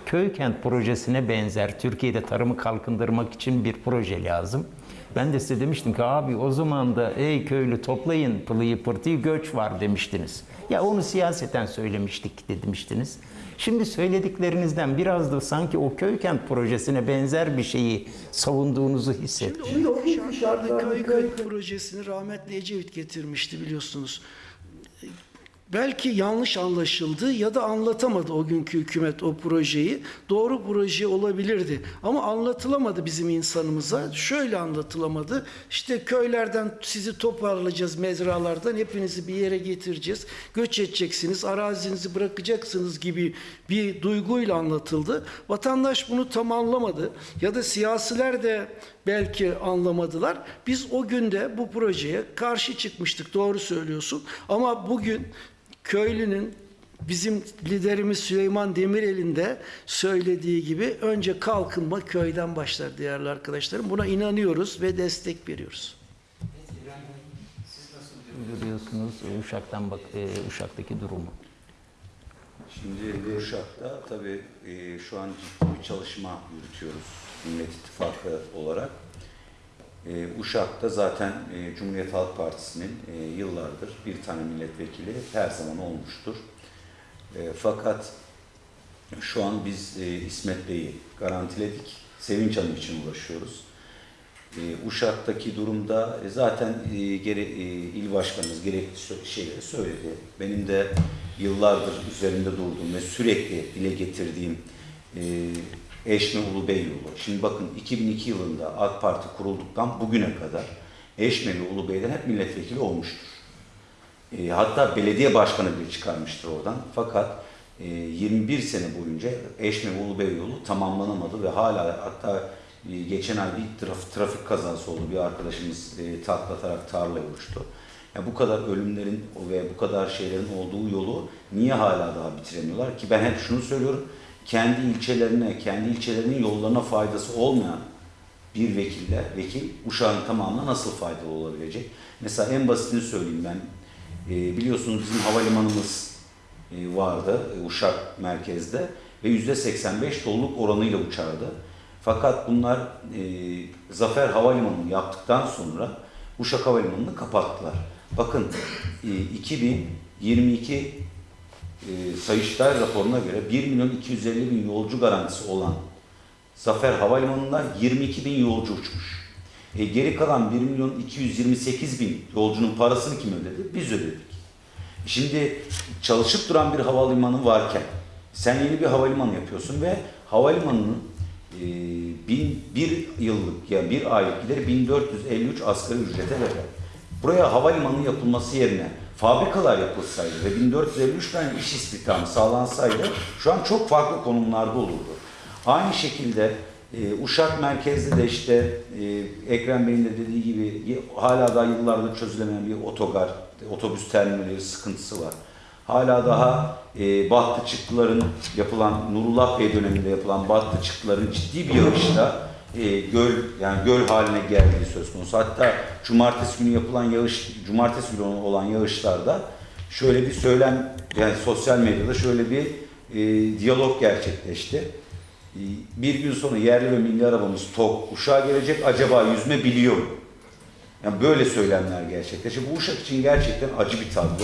köy kent projesine benzer Türkiye'de tarımı kalkındırmak için bir proje lazım. Ben de size demiştim ki abi o zaman da ey köylü toplayın pılıyı pırtıyı göç var demiştiniz. Ya onu siyaseten söylemiştik demiştiniz. Şimdi söylediklerinizden biraz da sanki o köy kent projesine benzer bir şeyi savunduğunuzu hissettim. Şimdi o köy köy projesini rahmetli Ecevit getirmişti biliyorsunuz. Belki yanlış anlaşıldı ya da anlatamadı o günkü hükümet o projeyi. Doğru proje olabilirdi ama anlatılamadı bizim insanımıza. Şöyle anlatılamadı. İşte köylerden sizi toparlayacağız mezralardan hepinizi bir yere getireceğiz. Göç edeceksiniz, arazinizi bırakacaksınız gibi bir duyguyla anlatıldı. Vatandaş bunu tam anlamadı ya da siyasiler de belki anlamadılar. Biz o günde bu projeye karşı çıkmıştık. Doğru söylüyorsun. Ama bugün köylünün bizim liderimiz Süleyman Demirel'in de söylediği gibi önce kalkınma köyden başlar değerli arkadaşlarım. Buna inanıyoruz ve destek veriyoruz. Görüyorsunuz e, Uşak'tan bak e, Uşak'taki durumu. Şimdi Uşak'ta tabii e, şu an ciddi bir çalışma yürütüyoruz Millet İttifakı olarak. E, Uşak'ta zaten e, Cumhuriyet Halk Partisi'nin e, yıllardır bir tane milletvekili her zaman olmuştur. E, fakat şu an biz e, İsmet Bey'i garantiledik. Sevinç Hanım için uğraşıyoruz. E, Uşak'taki durumda e, zaten e, gere, e, il başkanımız gerekli şeyleri söyledi. Benim de yıllardır üzerinde durduğum ve sürekli dile getirdiğim e, Eşme Ulu Bey yolu. Şimdi bakın 2002 yılında AK Parti kurulduktan bugüne kadar Eşme ve Ulu Bey'den hep milletvekili olmuştur. E, hatta belediye başkanı bile çıkarmıştır oradan. Fakat e, 21 sene boyunca Eşme ve Ulubey yolu tamamlanamadı ve hala hatta e, geçen ay bir traf- trafik kazası oldu. Bir arkadaşımız e, taklatarak tarlaya uçtu. Ya bu kadar ölümlerin ve bu kadar şeylerin olduğu yolu niye hala daha bitiremiyorlar ki ben hep şunu söylüyorum. Kendi ilçelerine, kendi ilçelerinin yollarına faydası olmayan bir vekille, vekil Uşak'ın tamamına nasıl faydalı olabilecek? Mesela en basitini söyleyeyim ben. E, biliyorsunuz bizim havalimanımız e, vardı e, Uşak merkezde ve yüzde 85 doluluk oranıyla uçardı. Fakat bunlar e, Zafer Havalimanı'nı yaptıktan sonra Uşak Havalimanı'nı kapattılar. Bakın e, 2022 e, Sayıştay raporuna göre 1 milyon 250 bin yolcu garantisi olan Zafer Havalimanı'nda 22 bin yolcu uçmuş. E, geri kalan 1 milyon 228 bin yolcunun parasını kim ödedi? Biz ödedik. Şimdi çalışıp duran bir havalimanı varken sen yeni bir havalimanı yapıyorsun ve havalimanının e, bin, bir yıllık yani bir aylık gideri 1453 asgari ücrete verir. Buraya havalimanı yapılması yerine fabrikalar yapılsaydı ve 1453 tane iş istihdamı sağlansaydı şu an çok farklı konumlarda olurdu. Aynı şekilde E, Uşak merkezde de işte e, Ekrem Bey'in de dediği gibi hala daha yıllardır çözülemeyen bir otogar, otobüs terminali sıkıntısı var. Hala daha e, battı çıktıların yapılan, Nurullah Bey döneminde yapılan battı çıktıların ciddi bir yağışla e, göl yani göl haline geldiği söz konusu. Hatta cumartesi günü yapılan yağış, cumartesi günü olan yağışlarda şöyle bir söylem yani sosyal medyada şöyle bir e, diyalog gerçekleşti. E, bir gün sonra yerli ve milli arabamız TOK Uşak'a gelecek acaba yüzme biliyor mu? Yani böyle söylemler gerçekleşti. Bu Uşak için gerçekten acı bir tablo.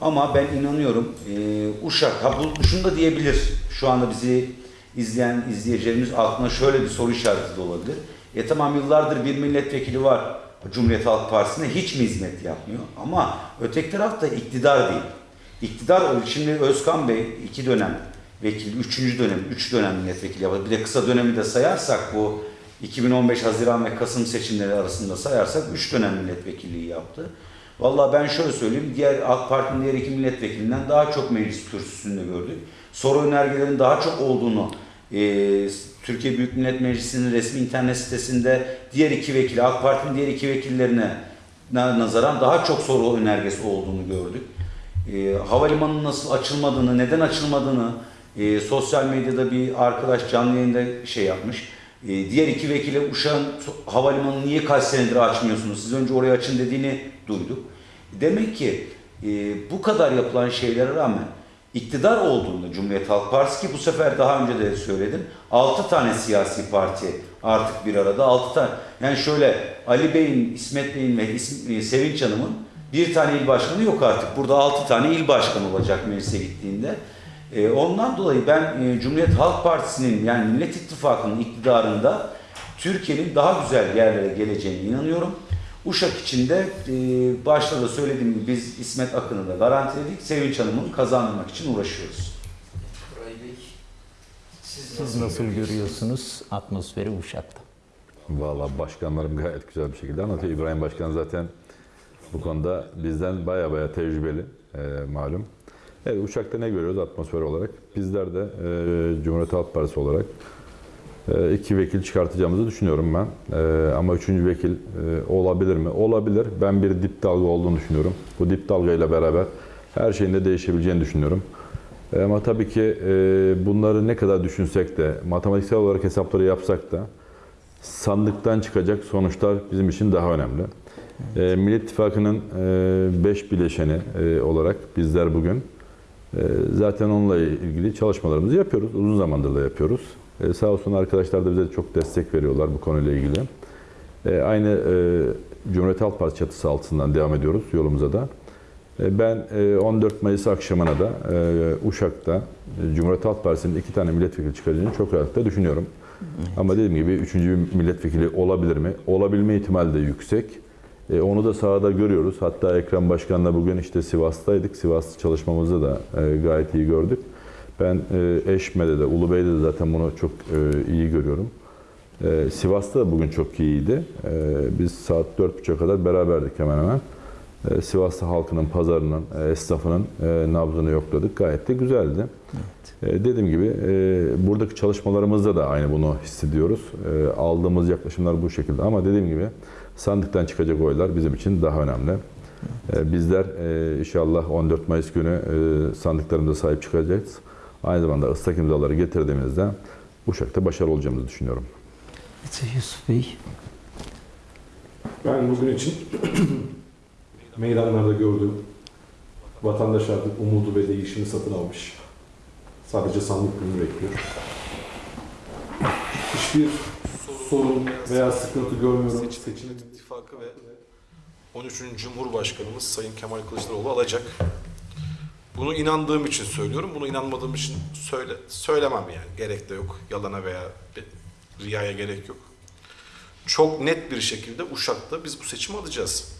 Ama ben inanıyorum e, Uşak, ha bu, şunu da diyebilir. Şu anda bizi izleyen izleyicilerimiz aklına şöyle bir soru işareti de olabilir. E tamam yıllardır bir milletvekili var Cumhuriyet Halk Partisi'ne hiç mi hizmet yapmıyor? Ama öteki tarafta iktidar değil. İktidar şimdi Özkan Bey iki dönem vekil, üçüncü dönem, üç dönem milletvekili yaptı. Bir de kısa dönemi de sayarsak bu 2015 Haziran ve Kasım seçimleri arasında sayarsak üç dönem milletvekilliği yaptı. Vallahi ben şöyle söyleyeyim, diğer AK Parti'nin diğer iki milletvekilinden daha çok meclis kürsüsünde gördük. Soru önergelerin daha çok olduğunu e, Türkiye Büyük Millet Meclisi'nin resmi internet sitesinde diğer iki vekili, AK Parti'nin diğer iki vekillerine na- nazaran daha çok soru önergesi olduğunu gördük. E, havalimanının nasıl açılmadığını, neden açılmadığını e, sosyal medyada bir arkadaş canlı yayında şey yapmış. Diğer iki vekile Uşak'ın havalimanını niye kaç senedir açmıyorsunuz? Siz önce orayı açın dediğini duyduk. Demek ki bu kadar yapılan şeylere rağmen iktidar olduğunda Cumhuriyet Halk Partisi ki bu sefer daha önce de söyledim. 6 tane siyasi parti artık bir arada. 6 tane. Yani şöyle Ali Bey'in, İsmet Bey'in ve e, Sevinç Hanım'ın bir tane il başkanı yok artık. Burada 6 tane il başkanı olacak meclise gittiğinde. E, ondan dolayı ben e, Cumhuriyet Halk Partisi'nin yani Millet İttifakı'nın iktidarında Türkiye'nin daha güzel yerlere geleceğine inanıyorum. Uşak için de e, başta da söylediğim gibi biz İsmet Akın'ı da garantiledik. Sevinç Hanım'ı kazandırmak için uğraşıyoruz. Siz nasıl, nasıl görüyorsunuz atmosferi Uşak'ta? Valla başkanlarım gayet güzel bir şekilde anlatıyor. İbrahim Başkan zaten bu konuda bizden baya baya tecrübeli e, malum. Evet Uşak'ta ne görüyoruz atmosfer olarak? Bizler de e, Cumhuriyet Halk Partisi olarak iki vekil çıkartacağımızı düşünüyorum ben. E, ama üçüncü vekil e, olabilir mi? Olabilir. Ben bir dip dalga olduğunu düşünüyorum. Bu dip dalgayla beraber her şeyin de değişebileceğini düşünüyorum. E, ama tabii ki e, bunları ne kadar düşünsek de, matematiksel olarak hesapları yapsak da sandıktan çıkacak sonuçlar bizim için daha önemli. E, Millet İttifakı'nın 5 bileşeni e, olarak bizler bugün e, zaten onunla ilgili çalışmalarımızı yapıyoruz. Uzun zamandır da yapıyoruz. E, sağ olsun arkadaşlar da bize çok destek veriyorlar bu konuyla ilgili. E, aynı e, Cumhuriyet Halk Partisi çatısı altından devam ediyoruz yolumuza da. E, Ben e, 14 Mayıs akşamına da e, Uşak'ta e, Cumhuriyet Halk Partisi'nin iki tane milletvekili çıkaracağını çok rahatlıkla düşünüyorum. Ama dediğim gibi üçüncü bir milletvekili olabilir mi? Olabilme ihtimali de yüksek. E, onu da sahada görüyoruz. Hatta Ekrem Başkan'la bugün işte Sivas'taydık. Sivas çalışmamızı da e, gayet iyi gördük. Ben e, Eşme'de de, Ulubey'de de zaten bunu çok e, iyi görüyorum. E, Sivas'ta da bugün çok iyiydi. E, biz saat 4.30'a kadar beraberdik hemen hemen. E, Sivas'ta halkının, pazarının, e, esnafının e, nabzını yokladık. Gayet de güzeldi. E, dediğim gibi e, buradaki çalışmalarımızda da aynı bunu hissediyoruz. E, aldığımız yaklaşımlar bu şekilde ama dediğim gibi sandıktan çıkacak oylar bizim için daha önemli. E, bizler e, inşallah 14 Mayıs günü e, sandıklarımıza sahip çıkacağız. Aynı zamanda ıslak imzaları getirdiğimizde Uşak'ta başarılı olacağımızı düşünüyorum. Yusuf Bey. Ben bugün için meydanlarda gördüğüm vatandaş artık umudu ve değişimi satın almış. Sadece sandık günü bekliyor. Hiçbir sorun veya sıkıntı görmüyorum. Seçimin İttifakı ve 13. Cumhurbaşkanımız Sayın Kemal Kılıçdaroğlu alacak. Bunu inandığım için söylüyorum. Bunu inanmadığım için söyle söylemem yani. Gerek de yok. Yalana veya riyaya gerek yok. Çok net bir şekilde Uşak'ta biz bu seçimi alacağız.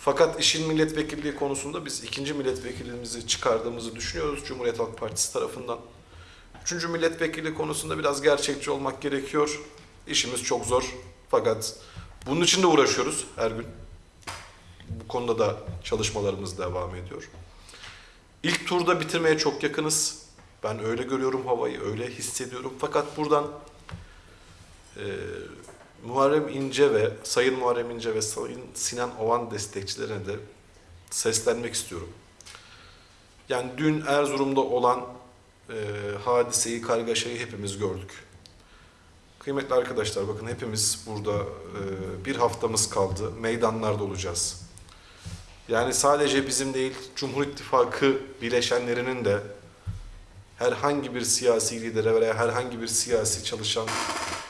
Fakat işin milletvekilliği konusunda biz ikinci milletvekilimizi çıkardığımızı düşünüyoruz Cumhuriyet Halk Partisi tarafından. Üçüncü milletvekili konusunda biraz gerçekçi olmak gerekiyor. İşimiz çok zor. Fakat bunun için de uğraşıyoruz her gün. Bu konuda da çalışmalarımız devam ediyor. İlk turda bitirmeye çok yakınız. Ben öyle görüyorum havayı, öyle hissediyorum. Fakat buradan e, Muharrem İnce ve Sayın Muharrem İnce ve Sayın Sinan Oğan destekçilerine de seslenmek istiyorum. Yani dün Erzurum'da olan e, hadiseyi, kargaşayı hepimiz gördük. Kıymetli arkadaşlar bakın hepimiz burada e, bir haftamız kaldı. Meydanlarda olacağız. Yani sadece bizim değil, Cumhur İttifakı bileşenlerinin de herhangi bir siyasi lidere veya herhangi bir siyasi çalışan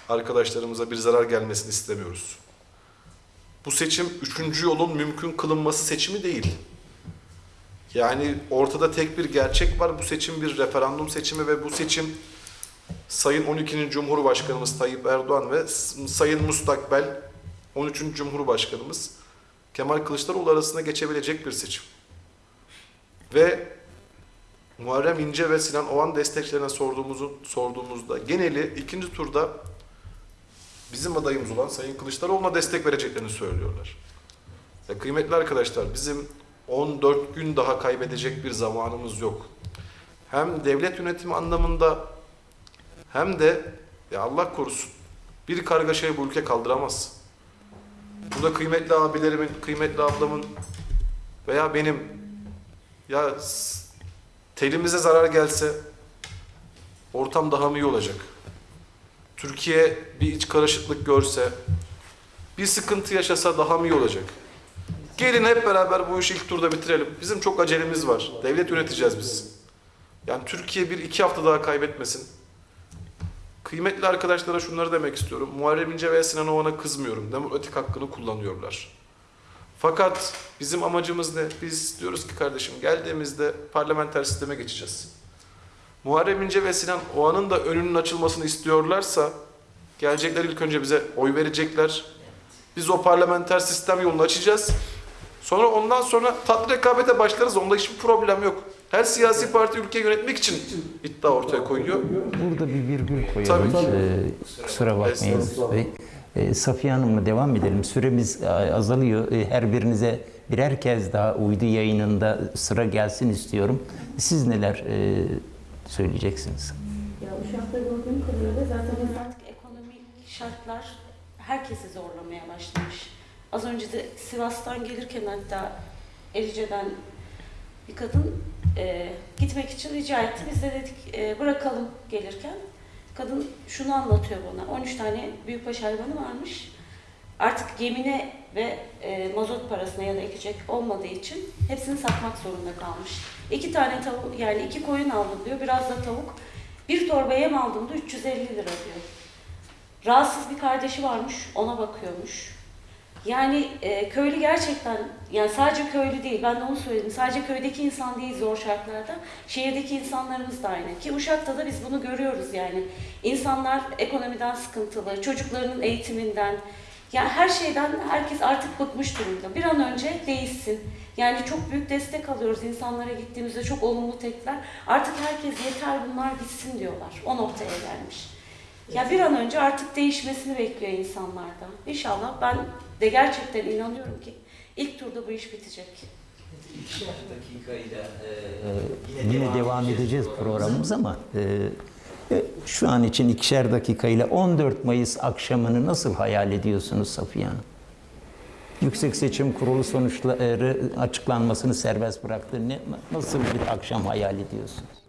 arkadaşlarımıza bir zarar gelmesini istemiyoruz. Bu seçim üçüncü yolun mümkün kılınması seçimi değil. Yani ortada tek bir gerçek var. Bu seçim bir referandum seçimi ve bu seçim Sayın 12. Cumhurbaşkanımız Tayyip Erdoğan ve Sayın Mustakbel 13. Cumhurbaşkanımız Kemal Kılıçdaroğlu arasında geçebilecek bir seçim. Ve Muharrem İnce ve Sinan Oğan destekçilerine sorduğumuzu sorduğumuzda geneli ikinci turda bizim adayımız olan Sayın Kılıçdaroğlu'na destek vereceklerini söylüyorlar. Ya kıymetli arkadaşlar bizim 14 gün daha kaybedecek bir zamanımız yok. Hem devlet yönetimi anlamında hem de ya Allah korusun bir kargaşayı bu ülke kaldıramaz. Burada kıymetli abilerimin, kıymetli ablamın veya benim ya telimize zarar gelse ortam daha mı iyi olacak? Türkiye bir iç karışıklık görse, bir sıkıntı yaşasa daha mı iyi olacak? Gelin hep beraber bu işi ilk turda bitirelim. Bizim çok acelemiz var. Devlet yöneteceğiz biz. Yani Türkiye bir iki hafta daha kaybetmesin. Kıymetli arkadaşlara şunları demek istiyorum. Muharrem İnce ve Sinan Oğan'a kızmıyorum. Demokratik hakkını kullanıyorlar. Fakat bizim amacımız ne? Biz diyoruz ki kardeşim geldiğimizde parlamenter sisteme geçeceğiz. Muharrem İnce ve Sinan Oğan'ın da önünün açılmasını istiyorlarsa gelecekler ilk önce bize oy verecekler. Biz o parlamenter sistem yolunu açacağız. Sonra ondan sonra tatlı rekabete başlarız. Onda hiçbir problem yok. Her siyasi parti ülkeyi yönetmek için iddia ortaya koyuyor. Burada bir virgül koyalım. Tabii. Ee, kusura bakmayın Yusuf Bey. Ee, Safiye Hanım'la devam edelim. Süremiz e, azalıyor. Ee, Her birinize birer kez daha uydu yayınında sıra gelsin istiyorum. Siz neler e, söyleyeceksiniz? Ya Uşak'ta gördüğüm kadarıyla zaten artık ekonomik şartlar herkesi zorlamaya başlamış. Az önce de Sivas'tan gelirken hatta Erice'den bir kadın e, gitmek için rica etti. Biz de dedik e, bırakalım gelirken. Kadın şunu anlatıyor bana. 13 tane büyükbaş hayvanı varmış. Artık gemine ve e, mazot parasına ya da ekecek olmadığı için hepsini satmak zorunda kalmış. İki tane tavuk yani iki koyun aldım diyor. Biraz da tavuk. Bir torba yem aldığımda 350 lira diyor. Rahatsız bir kardeşi varmış, ona bakıyormuş. Yani e, köylü gerçekten, yani sadece köylü değil, ben de onu söyledim. Sadece köydeki insan değil zor şartlarda, şehirdeki insanlarımız da aynı. Ki Uşak'ta da biz bunu görüyoruz yani. İnsanlar ekonomiden sıkıntılı, çocuklarının eğitiminden, yani her şeyden herkes artık bıkmış durumda. Bir an önce değişsin. Yani çok büyük destek alıyoruz insanlara gittiğimizde çok olumlu tepkiler. Artık herkes yeter bunlar gitsin diyorlar. O noktaya gelmiş. Ya bir an önce artık değişmesini bekliyor insanlardan. İnşallah ben de gerçekten inanıyorum ki ilk turda bu iş bitecek. İkişer dakikayla e, Yine devam edeceğiz programımız ama e, e, şu an için ikişer dakikayla 14 Mayıs akşamını nasıl hayal ediyorsunuz Safiye Hanım? Yüksek Seçim Kurulu sonuçları açıklanmasını serbest bıraktı. Ne, nasıl bir akşam hayal ediyorsunuz?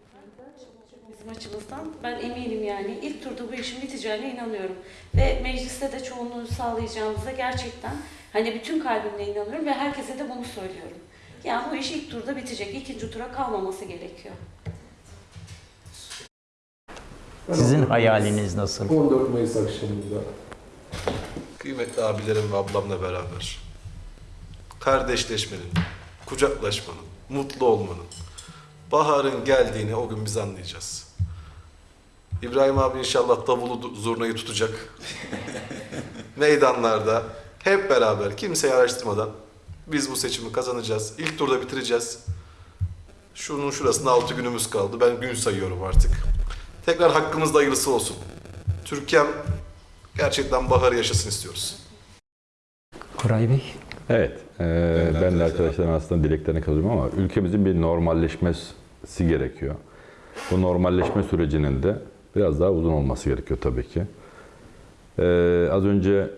Bizim açımızdan ben eminim yani ilk turda bu işin biteceğine inanıyorum. Ve mecliste de çoğunluğu sağlayacağımıza gerçekten hani bütün kalbimle inanıyorum ve herkese de bunu söylüyorum. Yani bu iş ilk turda bitecek. ikinci tura kalmaması gerekiyor. Sizin hayaliniz nasıl? 14 Mayıs akşamında Kıymetli abilerim ve ablamla beraber kardeşleşmenin, kucaklaşmanın, mutlu olmanın, baharın geldiğini o gün biz anlayacağız. İbrahim abi inşallah davulu zurnayı tutacak. Meydanlarda hep beraber kimseyi araştırmadan biz bu seçimi kazanacağız. İlk turda bitireceğiz. Şunun şurasında altı günümüz kaldı. Ben gün sayıyorum artık. Tekrar hakkımızda hayırlısı olsun. Türkiye'm gerçekten baharı yaşasın istiyoruz. Koray Bey? Evet, e, ben de arkadaşlarım aslında dileklerine katılıyorum ama ülkemizin bir normalleşmesi gerekiyor. Bu normalleşme sürecinin de biraz daha uzun olması gerekiyor tabii ki. Ee, az önce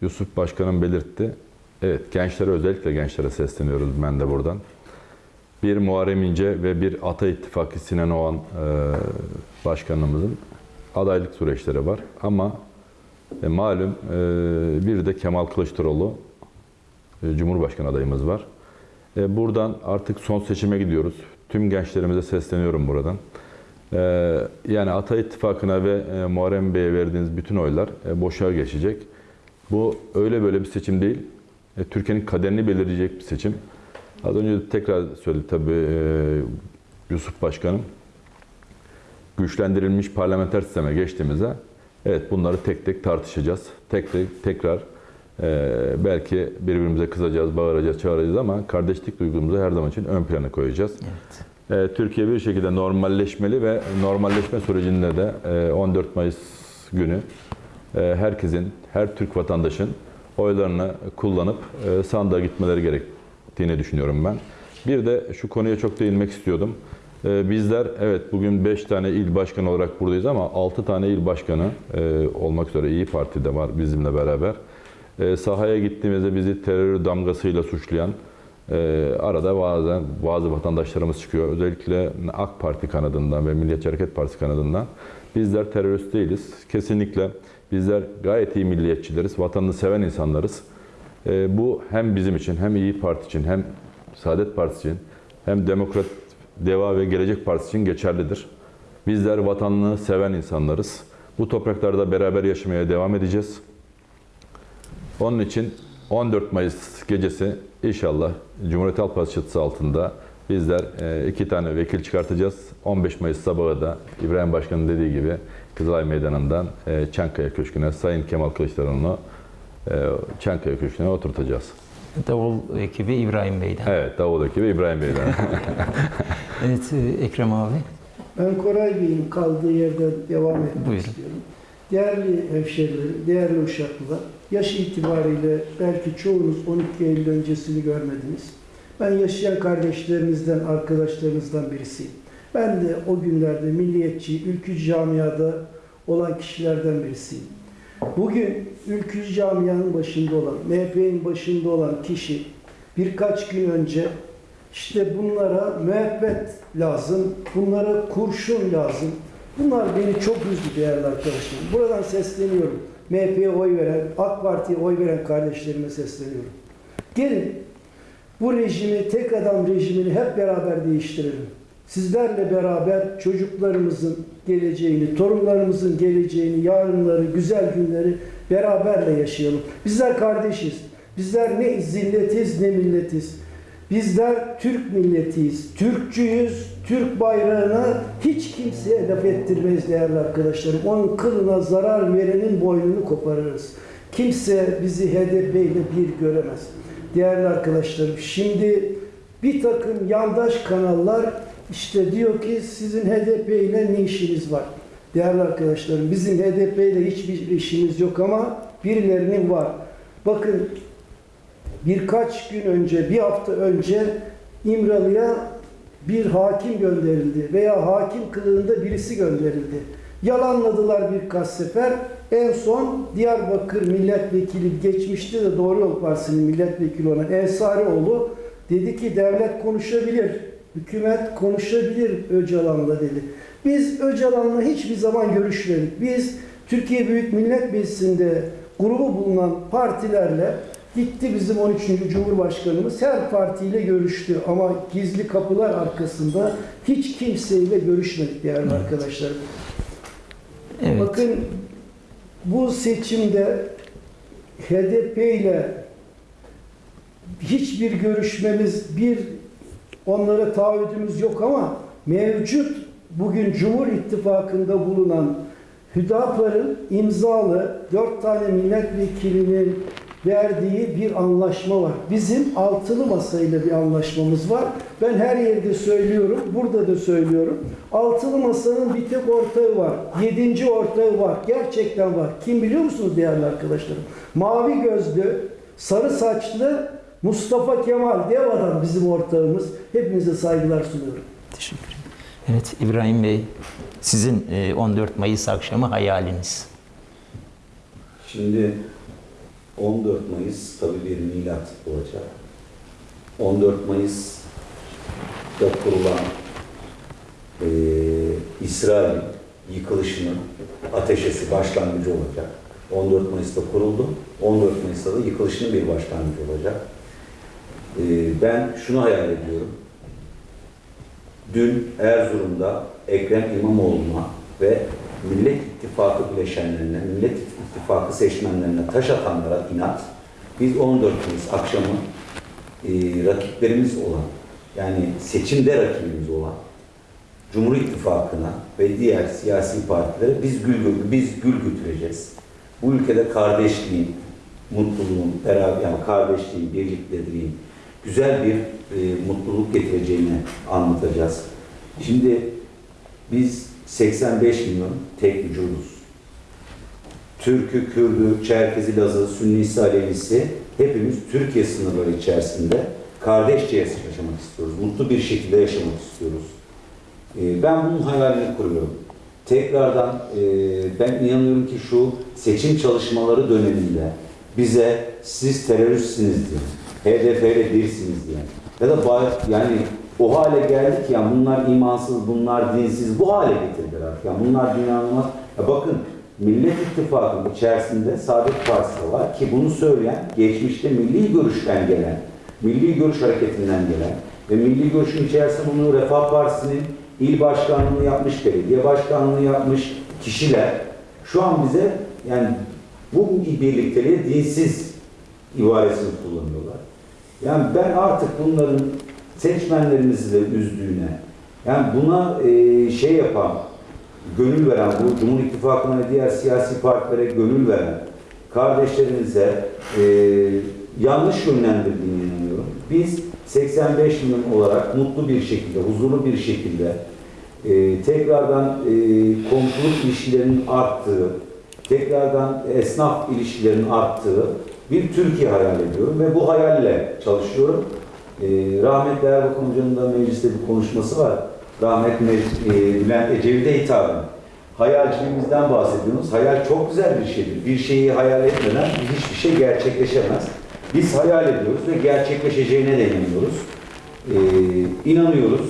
Yusuf Başkanım belirtti. Evet, gençlere özellikle gençlere sesleniyoruz ben de buradan. Bir Muharrem İnce ve bir Ata İttifakı Sinan Oğan e, başkanımızın adaylık süreçleri var. Ama e, malum e, bir de Kemal Kılıçdaroğlu e, Cumhurbaşkanı adayımız var. E, buradan artık son seçime gidiyoruz. Tüm gençlerimize sesleniyorum buradan. E, yani Ata İttifakı'na ve e, Muharrem Bey'e verdiğiniz bütün oylar e, boşa geçecek. Bu öyle böyle bir seçim değil. E, Türkiye'nin kaderini belirleyecek bir seçim. Az önce tekrar söyledi tabii Yusuf Başkanım. Güçlendirilmiş parlamenter sisteme geçtiğimizde evet bunları tek tek tartışacağız. Tek tek tekrar e, belki birbirimize kızacağız, bağıracağız, çağıracağız ama kardeşlik duygumuzu her zaman için ön plana koyacağız. Evet. E, Türkiye bir şekilde normalleşmeli ve normalleşme sürecinde de e, 14 Mayıs günü e, herkesin, her Türk vatandaşın oylarını kullanıp e, sandığa gitmeleri gerektiğini düşünüyorum ben. Bir de şu konuya çok değinmek istiyordum. E, Bizler evet bugün 5 tane il başkanı olarak buradayız ama 6 tane il başkanı e, olmak üzere İyi Parti'de var bizimle beraber. E, Sahaya gittiğimizde bizi terör damgasıyla suçlayan ee, arada bazen bazı vatandaşlarımız çıkıyor. Özellikle AK Parti kanadından ve Milliyetçi Hareket Partisi kanadından. Bizler terörist değiliz. Kesinlikle bizler gayet iyi milliyetçileriz. Vatanını seven insanlarız. Ee, bu hem bizim için hem İyi Parti için hem Saadet Partisi için hem Demokrat Deva ve Gelecek Partisi için geçerlidir. Bizler vatanını seven insanlarız. Bu topraklarda beraber yaşamaya devam edeceğiz. Onun için 14 Mayıs gecesi inşallah Cumhuriyet Halk Partisi çatısı altında bizler e, iki tane vekil çıkartacağız. 15 Mayıs sabahı da İbrahim Başkan'ın dediği gibi Kızılay Meydanı'ndan e, Çankaya Köşkü'ne Sayın Kemal Kılıçdaroğlu'nu e, Çankaya Köşkü'ne oturtacağız. Davul ekibi İbrahim Bey'den. Evet, Davul ekibi İbrahim Bey'den. Evet, Ekrem abi. Ben Koray Bey'in kaldığı yerden devam etmek Buyurun. istiyorum. Değerli hemşerilerim, değerli uşaklılar, yaş itibariyle belki çoğunuz 12 Eylül öncesini görmediniz. Ben yaşayan kardeşlerimizden, arkadaşlarımızdan birisiyim. Ben de o günlerde milliyetçi, ülkücü camiada olan kişilerden birisiyim. Bugün ülkücü camianın başında olan, MHP'nin başında olan kişi birkaç gün önce işte bunlara müebbet lazım, bunlara kurşun lazım. Bunlar beni çok üzdü değerli arkadaşlarım. Buradan sesleniyorum. MHP'ye oy veren, AK Parti'ye oy veren kardeşlerime sesleniyorum. Gelin bu rejimi, tek adam rejimini hep beraber değiştirelim. Sizlerle beraber çocuklarımızın geleceğini, torunlarımızın geleceğini, yarınları, güzel günleri beraberle yaşayalım. Bizler kardeşiz. Bizler ne zilletiz ne milletiz. Bizler Türk milletiyiz. Türkçüyüz. Türk bayrağına hiç kimseye laf ettirmeyiz değerli arkadaşlarım. Onun kılına zarar verenin boynunu koparırız. Kimse bizi HDP ile bir göremez. Değerli arkadaşlarım şimdi bir takım yandaş kanallar işte diyor ki sizin HDP ile ne işiniz var? Değerli arkadaşlarım bizim HDP ile hiçbir işimiz yok ama birilerinin var. Bakın birkaç gün önce, bir hafta önce İmralı'ya bir hakim gönderildi veya hakim kılığında birisi gönderildi. Yalanladılar birkaç sefer. En son Diyarbakır milletvekili geçmişti de Doğru Yol Partisi'nin milletvekili olan Ensarioğlu dedi ki devlet konuşabilir, hükümet konuşabilir Öcalan'la dedi. Biz Öcalan'la hiçbir zaman görüşmedik. Biz Türkiye Büyük Millet Meclisi'nde grubu bulunan partilerle gitti bizim 13. Cumhurbaşkanımız her partiyle görüştü ama gizli kapılar arkasında hiç kimseyle görüşmedik değerli arkadaşlarım. Evet. Bakın bu seçimde HDP ile hiçbir görüşmemiz, bir onlara taahhüdümüz yok ama mevcut bugün Cumhur İttifakı'nda bulunan Hüdapar'ın imzalı dört tane milletvekilinin verdiği bir anlaşma var. Bizim altılı masayla bir anlaşmamız var. Ben her yerde söylüyorum, burada da söylüyorum. Altılı masanın bir tek ortağı var. Yedinci ortağı var. Gerçekten var. Kim biliyor musunuz değerli arkadaşlarım? Mavi gözlü, sarı saçlı Mustafa Kemal dev adam bizim ortağımız. Hepinize saygılar sunuyorum. Teşekkür ederim. Evet İbrahim Bey, sizin e, 14 Mayıs akşamı hayaliniz. Şimdi 14 Mayıs tabii bir milat olacak. 14 Mayıs'ta kurulan eee İsrail yıkılışının ateşesi başlangıcı olacak. 14 Mayıs'ta kuruldu. 14 Mayıs'ta da yıkılışının bir başlangıcı olacak. Eee, ben şunu hayal ediyorum. Dün Erzurum'da Ekrem İmamoğlu'na ve Millet İttifakı bileşenlerine, Millet İttifakı seçmenlerine taş atanlara inat. Biz 14 Mayıs akşamı e, rakiplerimiz olan, yani seçimde rakibimiz olan Cumhur İttifakı'na ve diğer siyasi partilere biz gül, biz gül götüreceğiz. Bu ülkede kardeşliğin, mutluluğun, beraber yani kardeşliğin, birlikteliğin güzel bir e, mutluluk getireceğini anlatacağız. Şimdi biz 85 milyon tek vücuduz. Türk'ü, Kürd'ü, Çerkezi, Lazı, Sünnisi, Alevisi hepimiz Türkiye sınırları içerisinde kardeşçe yaşamak istiyoruz. Mutlu bir şekilde yaşamak istiyoruz. Ee, Ben bunun hayalini kuruyorum. Tekrardan e, ben inanıyorum ki şu seçim çalışmaları döneminde bize siz teröristsiniz diye, HDP'yle birsiniz diye ya da yani o hale geldik ya bunlar imansız, bunlar dinsiz bu hale getirdiler. Yani bunlar inanılmaz. Ya bakın Millet İttifakı'nın içerisinde Saadet Partisi var ki bunu söyleyen geçmişte milli görüşten gelen, milli görüş hareketinden gelen ve milli görüşün içerisinde bunu Refah Partisi'nin il başkanlığını yapmış, belediye başkanlığını yapmış kişiler şu an bize yani bu birlikteliğe dinsiz ibaresini kullanıyorlar. Yani ben artık bunların seçmenlerimizi de üzdüğüne, yani buna e, şey yapan, gönül veren, bu Cumhur İttifakı'na ve diğer siyasi partilere gönül veren kardeşlerimize e, yanlış yönlendirdiğine inanıyorum. Biz 85 milyon olarak mutlu bir şekilde, huzurlu bir şekilde e, tekrardan e, komşuluk ilişkilerinin arttığı, tekrardan esnaf ilişkilerinin arttığı bir Türkiye hayal ediyorum ve bu hayalle çalışıyorum. E, rahmetli Erbakan Hoca'nın da mecliste bir konuşması var. Rahmetli e, Bülent Ecevit'e hitaben. Hayalciliğimizden bahsediyoruz. Hayal çok güzel bir şeydir. Bir şeyi hayal etmeden hiçbir şey gerçekleşemez. Biz hayal ediyoruz ve gerçekleşeceğine de inanıyoruz. E, inanıyoruz.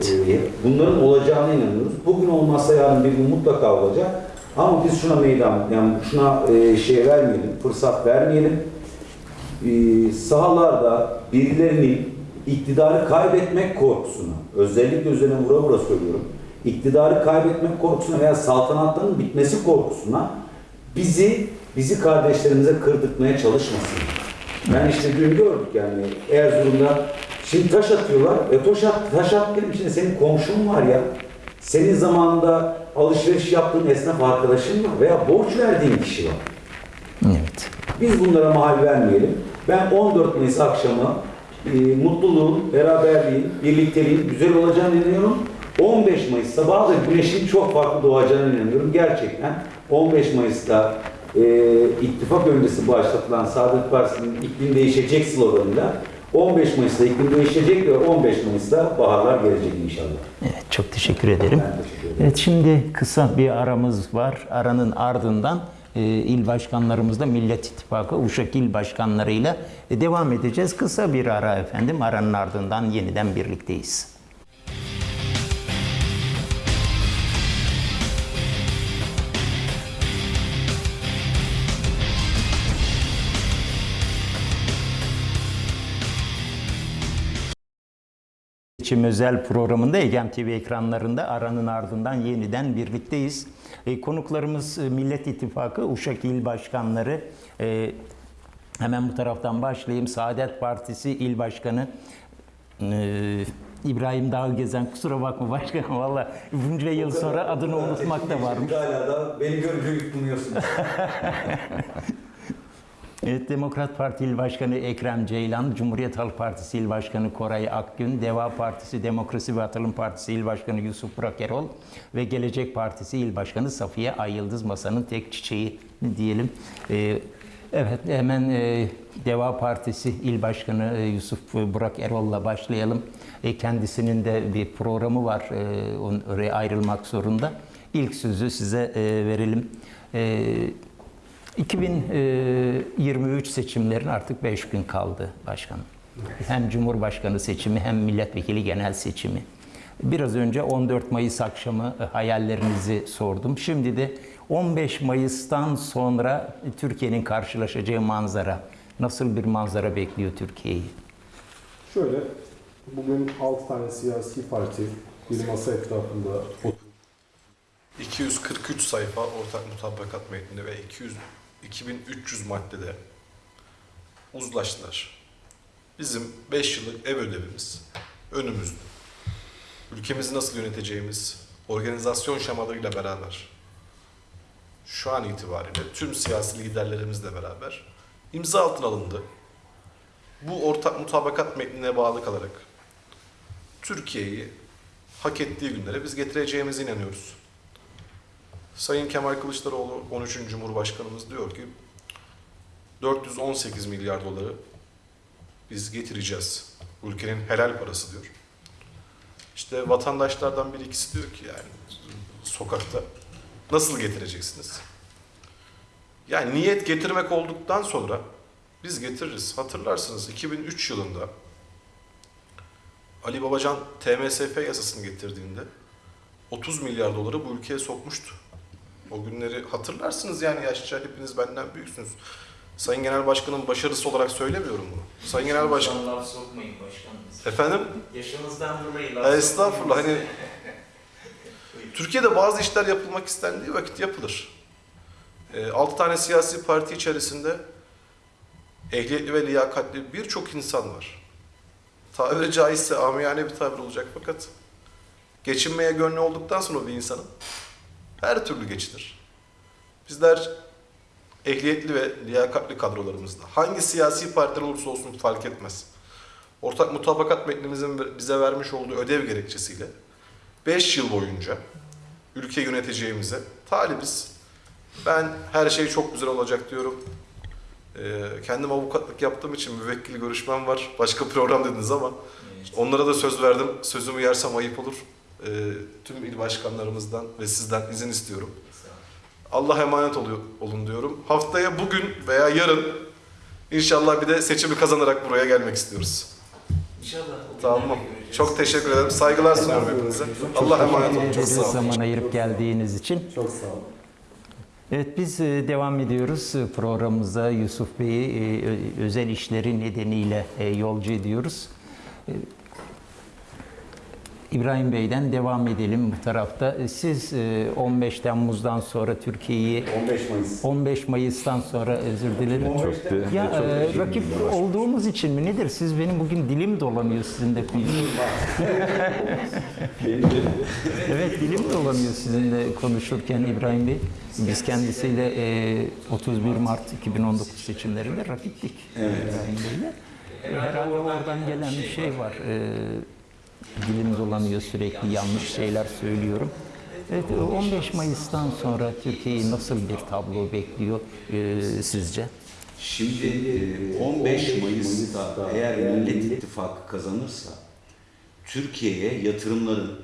Ee, Bunların olacağına inanıyoruz. Bugün olmazsa yarın bir gün mutlaka olacak. Ama biz şuna meydan, yani şuna e, şey vermeyelim, fırsat vermeyelim. Ee, sahalarda birilerinin iktidarı kaybetmek korkusuna, özellikle üzerine vura vura söylüyorum, iktidarı kaybetmek korkusuna veya saltanatların bitmesi korkusuna bizi, bizi kardeşlerimize kırdırtmaya çalışmasın. Yani işte dün gördük yani Erzurum'da şimdi taş atıyorlar. E taş at, taş at dedim şimdi senin komşun var ya. Senin zamanında alışveriş yaptığın esnaf arkadaşın var veya borç verdiğin kişi var. Evet. Biz bunlara mahal vermeyelim. Ben 14 Mayıs akşamı e, mutluluğun, beraberliğin, birlikteliğin güzel olacağını inanıyorum. 15 Mayıs sabahı da güneşin çok farklı doğacağına inanıyorum. Gerçekten 15 Mayıs'ta e, ittifak öncesi başlatılan Saadet Partisi'nin iklim değişecek sloganıyla 15 Mayıs'ta iklim değişecek ve 15 Mayıs'ta baharlar gelecek inşallah. Evet, çok teşekkür ederim. Ben teşekkür ederim. Evet, şimdi kısa bir aramız var. Aranın ardından e, il başkanlarımızla Millet İttifakı Uşak il başkanlarıyla e, devam edeceğiz. Kısa bir ara efendim. Aranın ardından yeniden birlikteyiz. Seçim özel programında Egem TV ekranlarında aranın ardından yeniden birlikteyiz. E, konuklarımız e, Millet İttifakı Uşak İl Başkanları. E, hemen bu taraftan başlayayım. Saadet Partisi İl Başkanı İbrahim Dağgezen. Kusura bakma başkanım valla bunca yıl sonra adını unutmak da varmış. Hala da beni görünce yutmuyorsunuz. Evet, Demokrat Parti İl Başkanı Ekrem Ceylan, Cumhuriyet Halk Partisi İl Başkanı Koray Akgün, Deva Partisi Demokrasi ve Atılım Partisi İl Başkanı Yusuf Burak Erol ve Gelecek Partisi İl Başkanı Safiye Ayıldız Masa'nın tek çiçeği diyelim. Ee, evet, hemen e, Deva Partisi İl Başkanı e, Yusuf Burak Erol'la başlayalım. E, kendisinin de bir programı var, e, oraya ayrılmak zorunda. İlk sözü size e, verelim. E, 2023 seçimlerin artık 5 gün kaldı başkanım. Hem Cumhurbaşkanı seçimi hem milletvekili genel seçimi. Biraz önce 14 Mayıs akşamı e, hayallerinizi sordum. Şimdi de 15 Mayıs'tan sonra Türkiye'nin karşılaşacağı manzara, nasıl bir manzara bekliyor Türkiye'yi? Şöyle, bugün 6 tane siyasi parti bir masa etrafında oturup 243 sayfa ortak mutabakat metninde ve 200 2300 maddede uzlaştılar. Bizim 5 yıllık ev ödevimiz önümüzde. Ülkemizi nasıl yöneteceğimiz, organizasyon şemalarıyla beraber şu an itibariyle tüm siyasi liderlerimizle beraber imza altına alındı. Bu ortak mutabakat metnine bağlı kalarak Türkiye'yi hak ettiği günlere biz getireceğimize inanıyoruz. Sayın Kemal Kılıçdaroğlu 13. Cumhurbaşkanımız diyor ki 418 milyar doları biz getireceğiz. Ülkenin helal parası diyor. İşte vatandaşlardan bir ikisi diyor ki yani sokakta nasıl getireceksiniz? Yani niyet getirmek olduktan sonra biz getiririz. Hatırlarsınız 2003 yılında Ali Babacan TMSF yasasını getirdiğinde 30 milyar doları bu ülkeye sokmuştu. O günleri hatırlarsınız yani yaşça hepiniz benden büyüksünüz. Sayın Genel Başkan'ın başarısı olarak söylemiyorum bunu. Sayın Genel Başkan... Laf sokmayın başkanımız. Efendim? Yaşınızdan dolayı laf Estağfurullah sokmayın. hani Türkiye'de bazı işler yapılmak istendiği vakit yapılır. 6 tane siyasi parti içerisinde ehliyetli ve liyakatli birçok insan var. Tabiri caizse amiyane bir tabir olacak fakat geçinmeye gönlü olduktan sonra bir insanın her türlü geçinir. Bizler ehliyetli ve liyakatli kadrolarımızda hangi siyasi partiden olursa olsun fark etmez. Ortak mutabakat metnimizin bize vermiş olduğu ödev gerekçesiyle 5 yıl boyunca ülke yöneteceğimize talibiz. Ben her şey çok güzel olacak diyorum. Ee, kendim avukatlık yaptığım için müvekkil görüşmem var. Başka program dediniz ama Evet. onlara da söz verdim. Sözümü yersem ayıp olur. Ee, tüm il başkanlarımızdan ve sizden izin istiyorum. Allah emanet oluyor, olun diyorum. Haftaya bugün veya yarın inşallah bir de seçimi kazanarak buraya gelmek istiyoruz. İnşallah. Tamam. Çok teşekkür ederim. Saygılar sunuyorum hepinize. Allah emanet olun. Çok sağ olun. zaman ayırıp geldiğiniz için. çok sağ olun. Evet biz e, devam ediyoruz E, programımıza Yusuf Bey'i e, özel işleri nedeniyle e, yolcu ediyoruz. E, İbrahim Bey'den devam edelim bu tarafta. E, Siz e, 15 Temmuz'dan sonra Türkiye'yi 15 Mayıs. 15 Mayıs'tan sonra özür dilerim. Çok de- Ya çok e, rakip olduğumuz için mi nedir? Siz benim bugün dilim dolanıyor sizin de. Evet dilim dolanıyor sizinle konuşurken İbrahim Bey. Biz kendisiyle e, 31 Mart 2019 seçimlerinde rakiptik. Evet. İbrahim Bey'le. E, Herhalde oradan gelen bir şey var. E, dilim dolanıyor sürekli yanlış şeyler söylüyorum. Evet, e, 15 Mayıs'tan sonra Türkiye'yi nasıl bir tablo bekliyor e, sizce? Şimdi e, 15 Mayıs'ta eğer Millet İttifakı kazanırsa Türkiye'ye yatırımların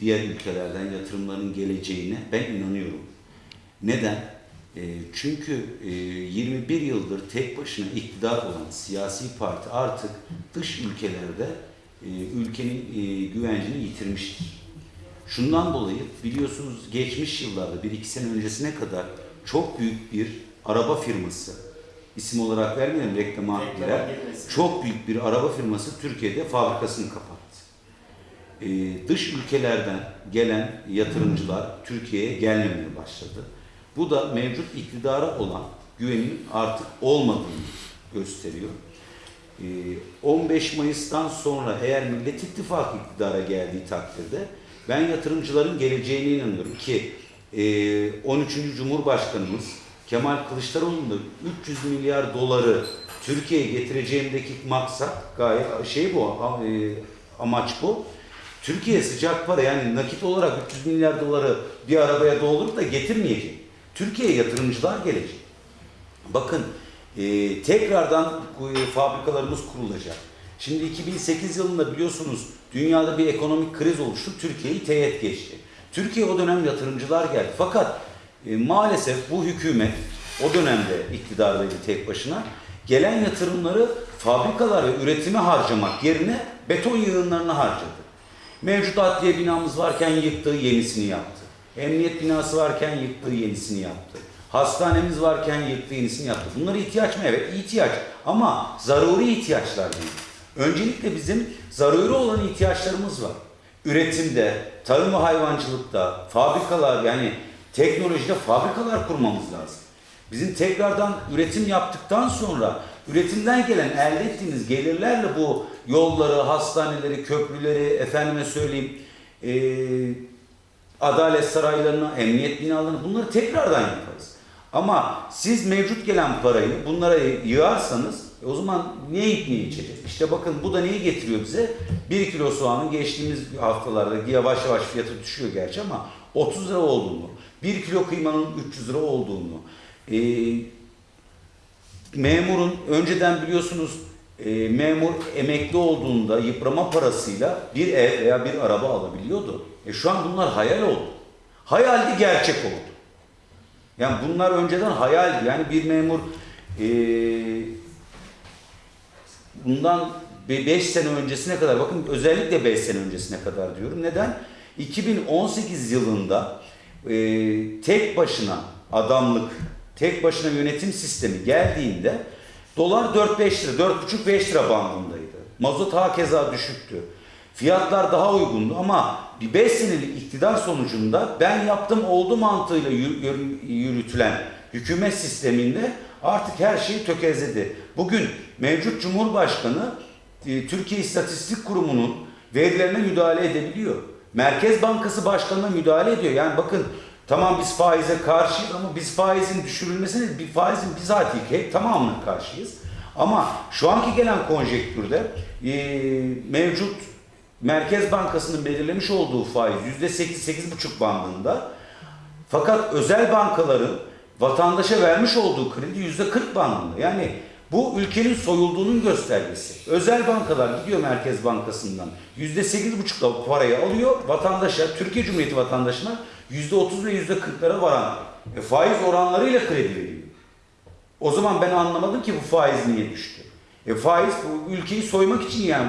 diğer ülkelerden yatırımların geleceğine ben inanıyorum. Neden? E, çünkü e, 21 yıldır tek başına iktidar olan siyasi parti artık dış ülkelerde e, ülkenin e, güvencini yitirmiştir. Şundan dolayı biliyorsunuz geçmiş yıllarda bir iki sene öncesine kadar çok büyük bir araba firması isim olarak vermeyelim reklama girer. Çok büyük bir araba firması Türkiye'de fabrikasını kapattı. Ee, dış ülkelerden gelen yatırımcılar Türkiye'ye gelmemeye başladı. Bu da mevcut iktidara olan güvenin artık olmadığını gösteriyor. Ee, 15 Mayıs'tan sonra eğer Millet İttifakı iktidara geldiği takdirde ben yatırımcıların geleceğine inanıyorum ki e, 13. Cumhurbaşkanımız Kemal Kılıçdaroğlu'nun da 300 milyar doları Türkiye'ye getireceğimdeki maksat gayet şey bu, e, amaç bu. Türkiye sıcak para yani nakit olarak 300 milyar doları bir arabaya doldurup da getirmeyecek. Türkiye'ye yatırımcılar gelecek. Bakın e, tekrardan fabrikalarımız kurulacak. Şimdi 2008 yılında biliyorsunuz dünyada bir ekonomik kriz oluştu. Türkiye'yi teğet geçti. Türkiye o dönem yatırımcılar geldi. Fakat e, maalesef bu hükümet O dönemde iktidardaydı tek başına. Gelen yatırımları fabrikalar ve üretime harcamak yerine beton yığınlarına harcadı. Mevcut adliye binamız varken yıktı, yenisini yaptı. Emniyet binası varken yıktı, yenisini yaptı. Hastanemiz varken yıktı, yenisini yaptı. Bunlar ihtiyaç mı? Evet, ihtiyaç. Ama zaruri ihtiyaçlar değil. Öncelikle bizim zaruri olan ihtiyaçlarımız var. Üretimde, tarım ve hayvancılıkta, fabrikalar yani teknolojide fabrikalar kurmamız lazım. Bizim tekrardan üretim yaptıktan sonra üretimden gelen elde ettiğimiz gelirlerle bu yolları, hastaneleri, köprüleri, efendime söyleyeyim eee, adalet saraylarını, emniyet binalarını bunları tekrardan yaparız. Ama siz mevcut gelen parayı bunlara yığarsanız e, o zaman ne yiyip ne içecek? İşte bakın bu da neyi getiriyor bize? 1 kilo soğanın geçtiğimiz haftalarda yavaş yavaş fiyatı düşüyor gerçi ama 30 lira olduğunu, 1 kilo kıymanın 300 lira olduğunu, e, memurun önceden biliyorsunuz e, memur emekli olduğunda yıprama parasıyla bir ev veya bir araba alabiliyordu. E şu an bunlar hayal oldu. Hayaldi gerçek oldu. Yani bunlar önceden hayaldi. Yani bir memur e, bundan 5 sene öncesine kadar bakın özellikle 5 sene öncesine kadar diyorum. Neden? 2018 yılında e, tek başına adamlık, tek başına yönetim sistemi geldiğinde dolar 4-5 lira, 4,5-5 lira bandındaydı. Mazot hakeza düşüktü. Fiyatlar daha uygundu ama bir 5 senelik iktidar sonucunda ben yaptım oldu mantığıyla yürü- yürü- yürütülen hükümet sisteminde artık her şey tökezledi. Bugün mevcut Cumhurbaşkanı e, Türkiye İstatistik Kurumu'nun verilerine müdahale edebiliyor. Merkez Bankası Başkanı'na müdahale ediyor. Yani bakın tamam biz faize karşıyız ama biz faizin düşürülmesine bir faizin bizatihi hep tamamına karşıyız. Ama şu anki gelen konjektürde e, mevcut Merkez Bankası'nın belirlemiş olduğu faiz %8-8,5 bandında fakat özel bankaların vatandaşa vermiş olduğu kredi yüzde 40 bandında. Yani bu ülkenin soyulduğunun göstergesi. Özel bankalar gidiyor Merkez Bankası'ndan yüzde 8,5'la parayı alıyor vatandaşa, Türkiye Cumhuriyeti vatandaşına yüzde 30 ve yüzde 40'lara varan e, faiz oranlarıyla kredi veriyor. O zaman ben anlamadım ki bu faiz niye düştü. E faiz bu ülkeyi soymak için yani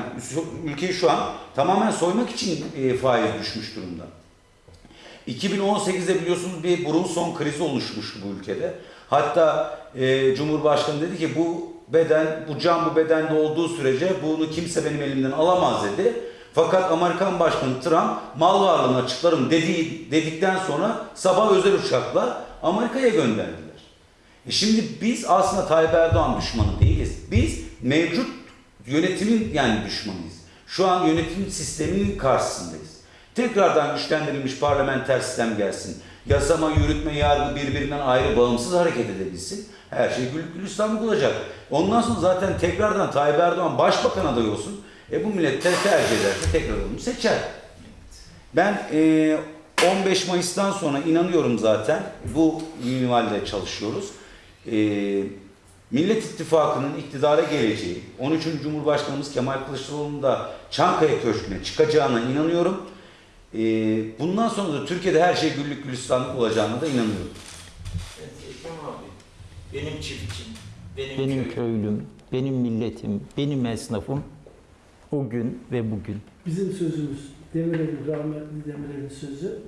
ülkeyi şu an tamamen soymak için e, faiz düşmüş durumda. 2018'de biliyorsunuz bir Brunson krizi oluşmuştu bu ülkede. Hatta e, Cumhurbaşkanı dedi ki bu beden, bu can bu bedende olduğu sürece bunu kimse benim elimden alamaz dedi. Fakat Amerikan Başkanı Trump mal varlığını açıklarım dediği, dedikten sonra sabah özel uçakla Amerika'ya gönderdiler. E şimdi biz aslında Tayyip Erdoğan düşmanı değiliz. Biz mevcut yönetimin yani düşmanıyız. Şu an yönetim sisteminin karşısındayız. Tekrardan güçlendirilmiş parlamenter sistem gelsin. Yasama, yürütme, yargı birbirinden ayrı bağımsız hareket edebilsin. Her şey güllük gülistanlık olacak. Ondan sonra zaten tekrardan Tayyip Erdoğan başbakan adayı olsun. E bu millet tercih ederse tekrar onu seçer. Ben e, 15 Mayıs'tan sonra inanıyorum zaten bu minvalde çalışıyoruz. E, Millet İttifakı'nın iktidara geleceği, 13. Cumhurbaşkanımız Kemal Kılıçdaroğlu'nun da Çankaya Köşkü'ne çıkacağına inanıyorum. E, bundan sonra da Türkiye'de her şey güllük gülistanlık olacağına da inanıyorum. Ekrem abi, benim çiftçim, benim, Benim köyüm. köylüm, benim milletim, benim esnafım o gün ve bugün. Bizim sözümüz, Demirel'in, rahmetli Demirel'in sözü.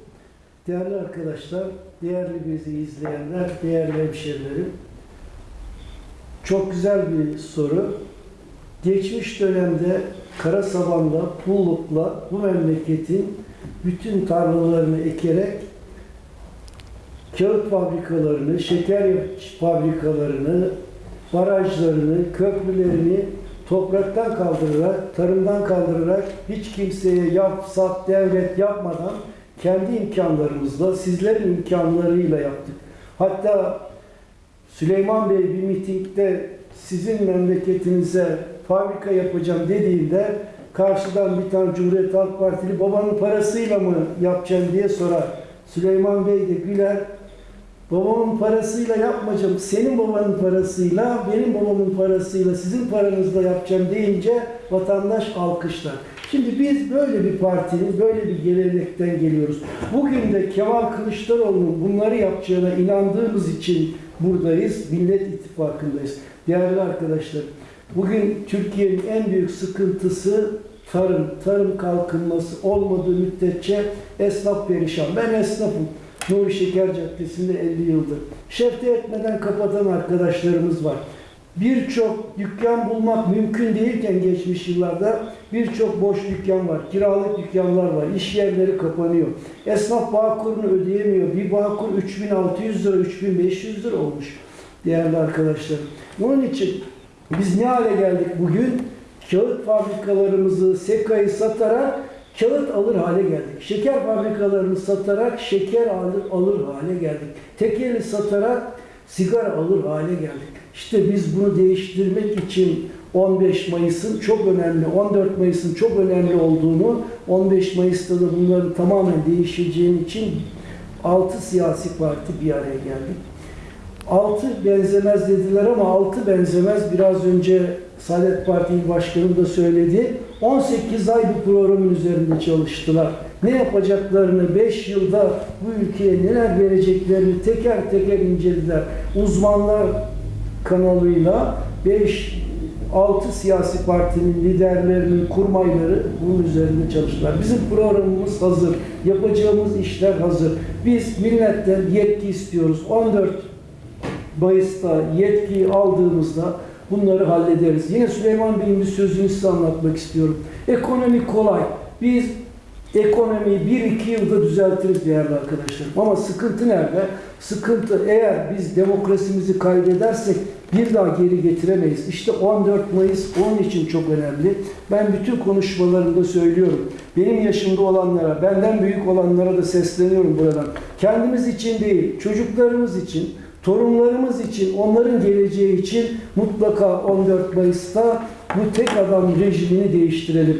Değerli arkadaşlar, değerli bizi izleyenler, değerli hemşerilerim. Çok güzel bir soru. Geçmiş dönemde Karasaban'da, Pulluk'la bu memleketin bütün tarlalarını ekerek kağıt fabrikalarını, şeker fabrikalarını, barajlarını, köprülerini topraktan kaldırarak, tarımdan kaldırarak hiç kimseye yap, sat, devlet yapmadan kendi imkanlarımızla, sizlerin imkanlarıyla yaptık. Hatta Süleyman Bey bir mitingde sizin memleketinize fabrika yapacağım dediğinde karşıdan bir tane Cumhuriyet Halk Partili babanın parasıyla mı yapacaksın diye sorar. Süleyman Bey de güler. Babamın parasıyla yapmayacağım. Senin babanın parasıyla, benim babamın parasıyla, sizin paranızla yapacağım deyince vatandaş alkışlar. Şimdi biz böyle bir partinin, böyle bir gelenekten geliyoruz. Bugün de Kemal Kılıçdaroğlu'nun bunları yapacağına inandığımız için buradayız, Millet İttifakı'ndayız. Değerli arkadaşlar, bugün Türkiye'nin en büyük sıkıntısı tarım, tarım kalkınması olmadığı müddetçe esnaf perişan. Ben esnafım. Nuri Şeker Caddesi'nde 50 yıldır. Şefte etmeden kapatan arkadaşlarımız var. Birçok dükkan bulmak mümkün değilken geçmiş yıllarda birçok boş dükkan var, kiralık dükkanlar var, iş yerleri kapanıyor. Esnaf bağkurunu ödeyemiyor. Bir bağkur 3600 lira, 3500 lira olmuş değerli arkadaşlar. Onun için biz ne hale geldik bugün? Kağıt fabrikalarımızı, sekayı satarak kağıt alır hale geldik. Şeker fabrikalarını satarak şeker alır, alır hale geldik. Tekeli satarak sigara alır hale geldik. İşte biz bunu değiştirmek için 15 Mayıs'ın çok önemli, 14 Mayıs'ın çok önemli olduğunu, 15 Mayıs'ta da bunların tamamen değişeceğini için 6 siyasi parti bir araya geldik. Altı benzemez dediler ama altı benzemez. Biraz önce Saadet Parti İl Başkanı da söyledi. 18 ay bu programın üzerinde çalıştılar. Ne yapacaklarını 5 yılda bu ülkeye neler vereceklerini teker teker incelediler. Uzmanlar kanalıyla 5 6 siyasi partinin liderlerinin kurmayları bunun üzerinde çalıştılar. Bizim programımız hazır. Yapacağımız işler hazır. Biz milletten yetki istiyoruz. 14 Mayıs'ta yetkiyi aldığımızda bunları hallederiz. Yine Süleyman Bey'in bir sözünü size anlatmak istiyorum. Ekonomi kolay. Biz ekonomiyi 1-2 yılda düzeltiriz değerli arkadaşlar. Ama sıkıntı nerede? Sıkıntı eğer biz demokrasimizi kaybedersek bir daha geri getiremeyiz. İşte 14 Mayıs onun için çok önemli. Ben bütün konuşmalarımda söylüyorum. Benim yaşımda olanlara, benden büyük olanlara da sesleniyorum buradan. Kendimiz için değil, çocuklarımız için, torunlarımız için, onların geleceği için mutlaka 14 Mayıs'ta bu tek adam rejimini değiştirelim.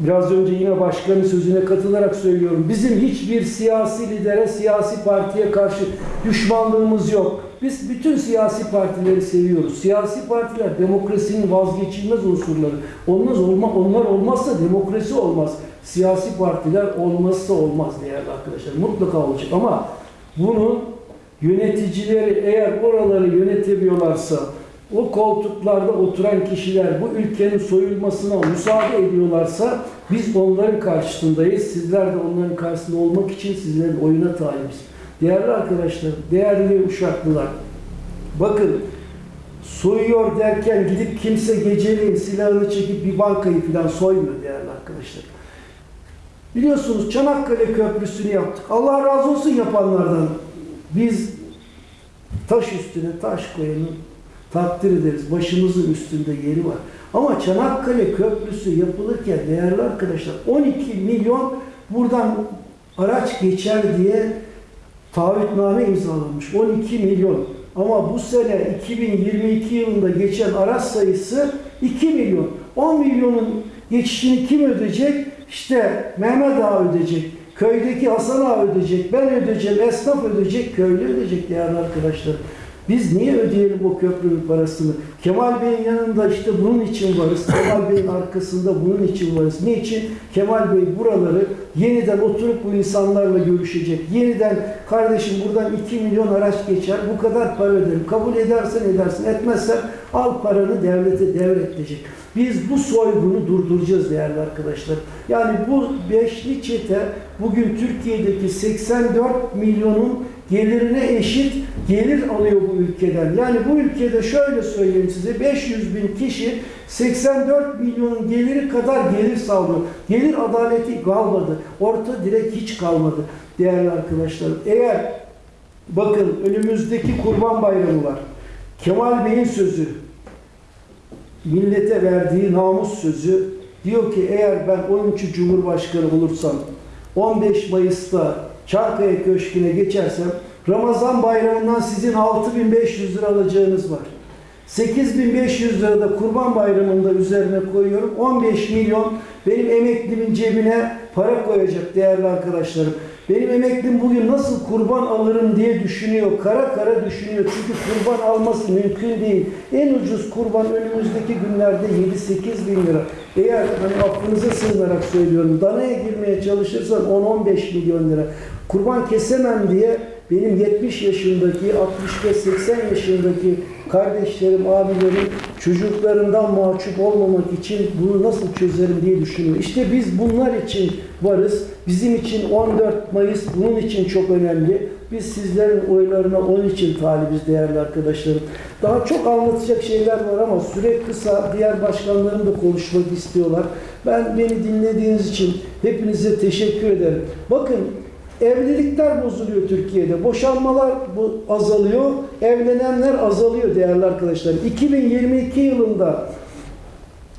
Biraz önce yine başkanın sözüne katılarak söylüyorum. Bizim hiçbir siyasi lidere, siyasi partiye karşı düşmanlığımız yok. Biz bütün siyasi partileri seviyoruz. Siyasi partiler demokrasinin vazgeçilmez unsurları. Onlar, olma, onlar olmazsa demokrasi olmaz. Siyasi partiler olmazsa olmaz değerli arkadaşlar. Mutlaka olacak ama bunu yöneticileri eğer oraları yönetemiyorlarsa, o koltuklarda oturan kişiler bu ülkenin soyulmasına müsaade ediyorlarsa biz onların karşısındayız. Sizler de onların karşısında olmak için sizlerin oyuna talibiz. Değerli arkadaşlar, değerli uşaklılar, bakın soyuyor derken gidip kimse geceleyin silahını çekip bir bankayı falan soymuyor değerli arkadaşlar. Biliyorsunuz Çanakkale Köprüsü'nü yaptık. Allah razı olsun yapanlardan. Biz taş üstüne taş koyanı takdir ederiz. Başımızın üstünde yeri var. Ama Çanakkale Köprüsü yapılırken değerli arkadaşlar 12 milyon buradan araç geçer diye taahhütname imzalanmış. 12 milyon. Ama bu sene 2022 yılında geçen araç sayısı 2 milyon. 10 milyonun geçişini kim ödeyecek? İşte Mehmet Ağa ödeyecek. Köydeki Hasan Ağa ödeyecek. Ben ödeyeceğim. Esnaf ödeyecek. Köylü ödeyecek değerli arkadaşlar. Biz niye ödeyelim o köprünün parasını? Kemal Bey'in yanında işte bunun için varız. Kemal Bey'in arkasında bunun için varız. Niçin? Kemal Bey buraları yeniden oturup bu insanlarla görüşecek. Yeniden kardeşim buradan 2 milyon araç geçer. Bu kadar para öderim. Kabul edersen edersin. Etmezsen al paranı devlete devredecek. Biz bu soygunu durduracağız değerli arkadaşlar. Yani bu beşli çete bugün Türkiye'deki 84 milyonun gelirine eşit gelir alıyor bu ülkeden. Yani bu ülkede şöyle söyleyeyim size 500 bin kişi 84 milyonun geliri kadar gelir sağlıyor. Gelir adaleti kalmadı. Orta direk hiç kalmadı değerli arkadaşlar. Eğer bakın önümüzdeki kurban bayramı var. Kemal Bey'in sözü millete verdiği namus sözü diyor ki eğer ben 13. Cumhurbaşkanı olursam 15 Mayıs'ta Çankaya Köşkü'ne geçersem Ramazan bayramından sizin 6500 lira alacağınız var. 8500 lira da kurban bayramında üzerine koyuyorum. 15 milyon benim emeklimin cebine para koyacak değerli arkadaşlarım. Benim emeklim bugün nasıl kurban alırım diye düşünüyor. Kara kara düşünüyor. Çünkü kurban alması mümkün değil. En ucuz kurban önümüzdeki günlerde 7-8 bin lira. Eğer hani aklınıza sığınarak söylüyorum. Danaya girmeye çalışırsan 10-15 milyon lira. Kurban kesemem diye benim 70 yaşındaki, 65-80 yaşındaki kardeşlerim, abilerim çocuklarından mahcup olmamak için bunu nasıl çözerim diye düşünüyor. İşte biz bunlar için varız. Bizim için 14 Mayıs bunun için çok önemli. Biz sizlerin oylarına onun için talibiz değerli arkadaşlarım. Daha çok anlatacak şeyler var ama süre kısa. Diğer başkanlarım da konuşmak istiyorlar. Ben beni dinlediğiniz için hepinize teşekkür ederim. Bakın evlilikler bozuluyor Türkiye'de. Boşanmalar bu azalıyor. Evlenenler azalıyor değerli arkadaşlar. 2022 yılında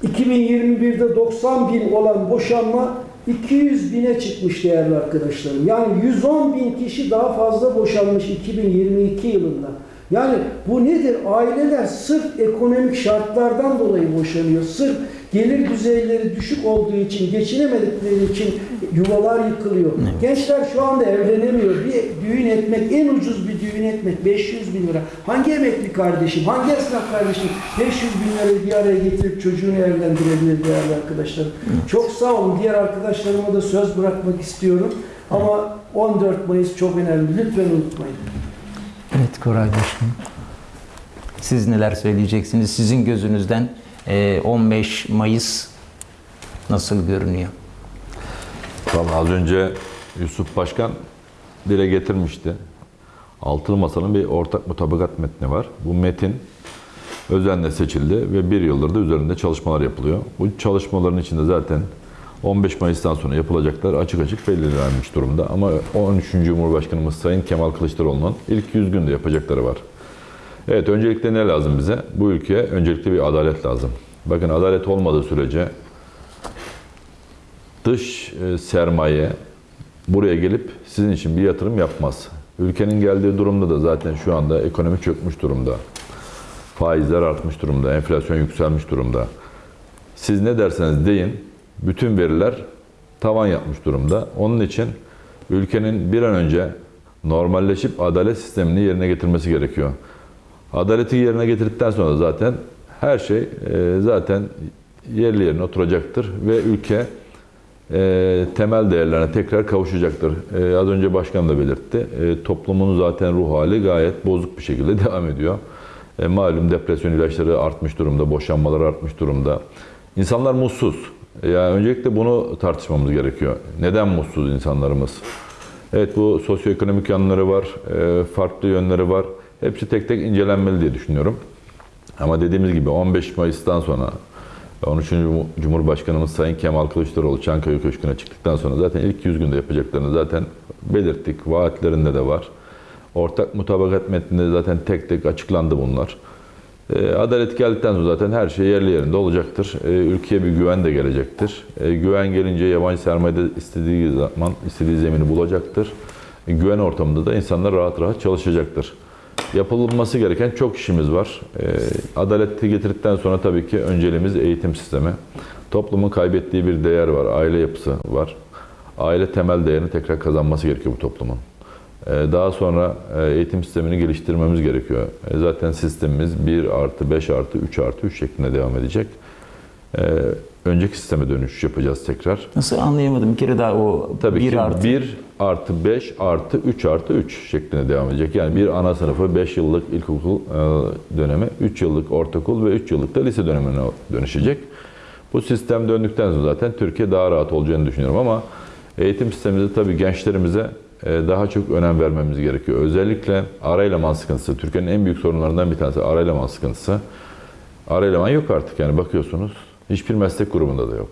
2021'de 90 bin olan boşanma 200 bine çıkmış değerli arkadaşlarım. Yani 110 bin kişi daha fazla boşanmış 2022 yılında. Yani bu nedir? Aileler sırf ekonomik şartlardan dolayı boşanıyor. Sırf gelir düzeyleri düşük olduğu için, geçinemedikleri için yuvalar yıkılıyor. Gençler şu anda evlenemiyor. Bir düğün etmek, en ucuz bir düğün etmek 500 bin lira. Hangi emekli kardeşim, hangi esnaf kardeşim 500 bin lirayı bir araya getirip çocuğunu evlendirebilir değerli arkadaşlarım. Çok sağ olun. Diğer arkadaşlarıma da söz bırakmak istiyorum. Ama 14 Mayıs çok önemli. Lütfen unutmayın. Evet Koray Başkanım. Siz neler söyleyeceksiniz? Sizin gözünüzden 15 Mayıs nasıl görünüyor? Vallahi az önce Yusuf Başkan dile getirmişti. Altılı Masa'nın bir ortak mutabakat metni var. Bu metin özenle seçildi ve bir yıldır da üzerinde çalışmalar yapılıyor. Bu çalışmaların içinde zaten 15 Mayıs'tan sonra yapılacaklar açık açık belirlenmiş durumda. Ama 13. Cumhurbaşkanımız Sayın Kemal Kılıçdaroğlu'nun ilk 100 günde yapacakları var. Evet öncelikle ne lazım bize? Bu ülkeye öncelikle bir adalet lazım. Bakın adalet olmadığı sürece dış e, sermaye buraya gelip sizin için bir yatırım yapmaz. Ülkenin geldiği durumda da zaten şu anda ekonomi çökmüş durumda. Faizler artmış durumda, enflasyon yükselmiş durumda. Siz ne derseniz deyin, bütün veriler tavan yapmış durumda. Onun için ülkenin bir an önce normalleşip adalet sistemini yerine getirmesi gerekiyor. Adaleti yerine getirdikten sonra zaten her şey e, zaten yerli yerine oturacaktır ve ülke e, temel değerlerine tekrar kavuşacaktır. E, az önce başkan da belirtti. Toplumun zaten ruh hali gayet bozuk bir şekilde devam ediyor. Malum depresyon ilaçları artmış durumda, boşanmalar artmış durumda. İnsanlar mutsuz. Yani öncelikle bunu tartışmamız gerekiyor. Neden mutsuz insanlarımız? Evet bu sosyoekonomik yanları var, farklı yönleri var. Hepsi tek tek incelenmeli diye düşünüyorum. Ama dediğimiz gibi 15 Mayıs'tan sonra 13. Cumhurbaşkanımız Sayın Kemal Kılıçdaroğlu Çankaya Köşkü'ne çıktıktan sonra zaten ilk 100 günde yapacaklarını zaten belirttik. Vaatlerinde de var. Ortak mutabakat metninde zaten tek tek açıklandı bunlar. E, Adalet geldikten sonra zaten her şey yerli yerinde olacaktır. E, Ülkeye bir güven de gelecektir. E, Güven gelince yabancı sermaye istediği zaman istediği zemini bulacaktır. Güven ortamında da insanlar rahat rahat çalışacaktır. Yapılması gereken çok işimiz var. E, Adaleti getirdikten sonra tabii ki önceliğimiz eğitim sistemi. Toplumun kaybettiği bir değer var, aile yapısı var. Aile temel değerini tekrar kazanması gerekiyor bu toplumun. E, Daha sonra e, eğitim sistemini geliştirmemiz gerekiyor. E, Zaten sistemimiz 1 artı 5 artı 3 artı 3 şeklinde devam edecek. Önceki sisteme dönüş yapacağız tekrar. Nasıl anlayamadım bir kere daha o Tabii bir ki artı 1 artı 5 artı 3 artı 3 şeklinde devam edecek. Yani bir ana sınıfı 5 yıllık ilkokul e, dönemi, 3 yıllık ortaokul ve 3 yıllık da lise dönemine dönüşecek. Bu sistem döndükten sonra zaten Türkiye daha rahat olacağını düşünüyorum ama eğitim sistemimizde tabii gençlerimize e, daha çok önem vermemiz gerekiyor. Özellikle ara eleman sıkıntısı, Türkiye'nin en büyük sorunlarından bir tanesi ara eleman sıkıntısı. Ara eleman yok artık yani bakıyorsunuz. Hiçbir meslek grubunda da yok.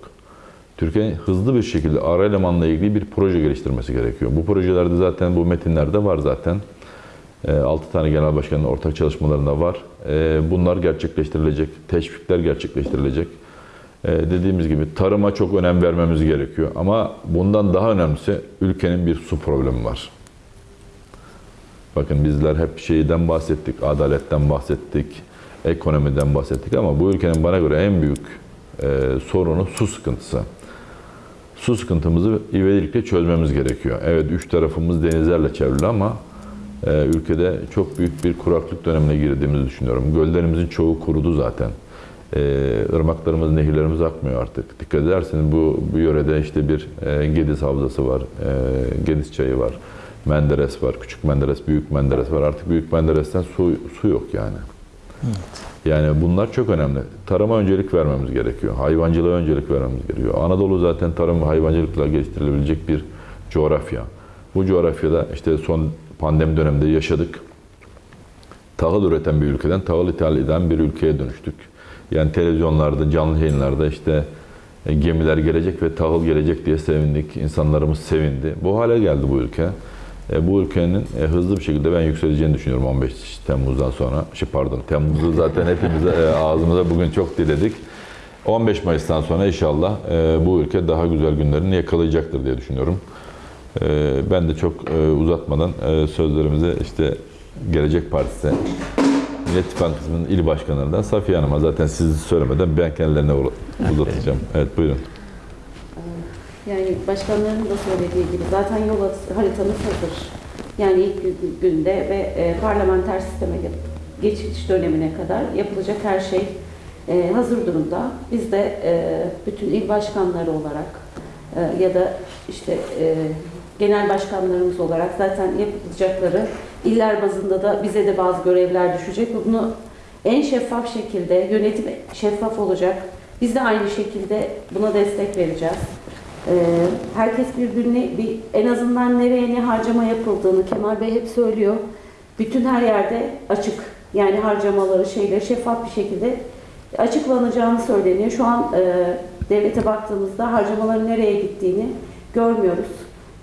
Türkiye'nin hızlı bir şekilde ara elemanla ilgili bir proje geliştirmesi gerekiyor. Bu projelerde zaten bu metinlerde var zaten. 6 tane genel başkanın ortak çalışmalarında var. E, Bunlar gerçekleştirilecek, teşvikler gerçekleştirilecek. E, Dediğimiz gibi tarıma çok önem vermemiz gerekiyor. Ama bundan daha önemlisi ülkenin bir su problemi var. Bakın bizler hep şeyden bahsettik, adaletten bahsettik, ekonomiden bahsettik ama bu ülkenin bana göre en büyük sorunu su sıkıntısı. Su sıkıntımızı ivedilikle çözmemiz gerekiyor. Evet üç tarafımız denizlerle çevrili ama e, ülkede çok büyük bir kuraklık dönemine girdiğimizi düşünüyorum. Göllerimizin çoğu kurudu zaten. E, ırmaklarımız, nehirlerimiz akmıyor artık. Dikkat ederseniz bu, bu yörede işte bir e, Gediz Havzası var, e, Gediz Çayı var. Menderes var, Küçük Menderes, Büyük Menderes var. Artık Büyük Menderes'ten su, su yok yani. Yani bunlar çok önemli. Tarıma öncelik vermemiz gerekiyor. Hayvancılığa öncelik vermemiz gerekiyor. Anadolu zaten tarım ve hayvancılıkla geliştirilebilecek bir coğrafya. Bu coğrafyada işte son pandemi döneminde yaşadık. Tahıl üreten bir ülkeden tahıl ithal eden bir ülkeye dönüştük. Yani televizyonlarda, canlı yayınlarda işte e, gemiler gelecek ve tahıl gelecek diye sevindik. İnsanlarımız sevindi. Bu hale geldi bu ülke. E, bu ülkenin e, hızlı bir şekilde ben yükseleceğini düşünüyorum 15 Temmuz'dan sonra. Şey pardon, Temmuz'u zaten hepimiz e, ağzımıza bugün çok diledik. 15 Mayıs'tan sonra inşallah bu ülke daha güzel günlerini yakalayacaktır diye düşünüyorum. Ben de çok uzatmadan sözlerimize işte Gelecek Partisi Millet İttifakı kısmının il başkanlarından Safiye Hanım'a zaten sizi söylemeden ben kendilerine uzatacağım. Evet buyurun. Yani başkanların da söylediği gibi zaten yol haritamız hazır. Yani ilk gü- günde ve e, parlamenter sisteme ge- geçiş dönemine kadar yapılacak her şey e, hazır durumda. Biz de e, bütün il başkanları olarak e, ya da işte e, genel başkanlarımız olarak zaten yapılacakları iller bazında da bize de bazı görevler düşecek. Bunu en şeffaf şekilde yönetim şeffaf olacak. Biz de aynı şekilde buna destek vereceğiz. Ee, herkes birbirine bir en azından nereye ne harcama yapıldığını Kemal Bey hep söylüyor. Bütün her yerde açık. Yani harcamaları şeyleri şeffaf bir şekilde açıklanacağını söyleniyor. Şu an e, devlete baktığımızda harcamaların nereye gittiğini görmüyoruz.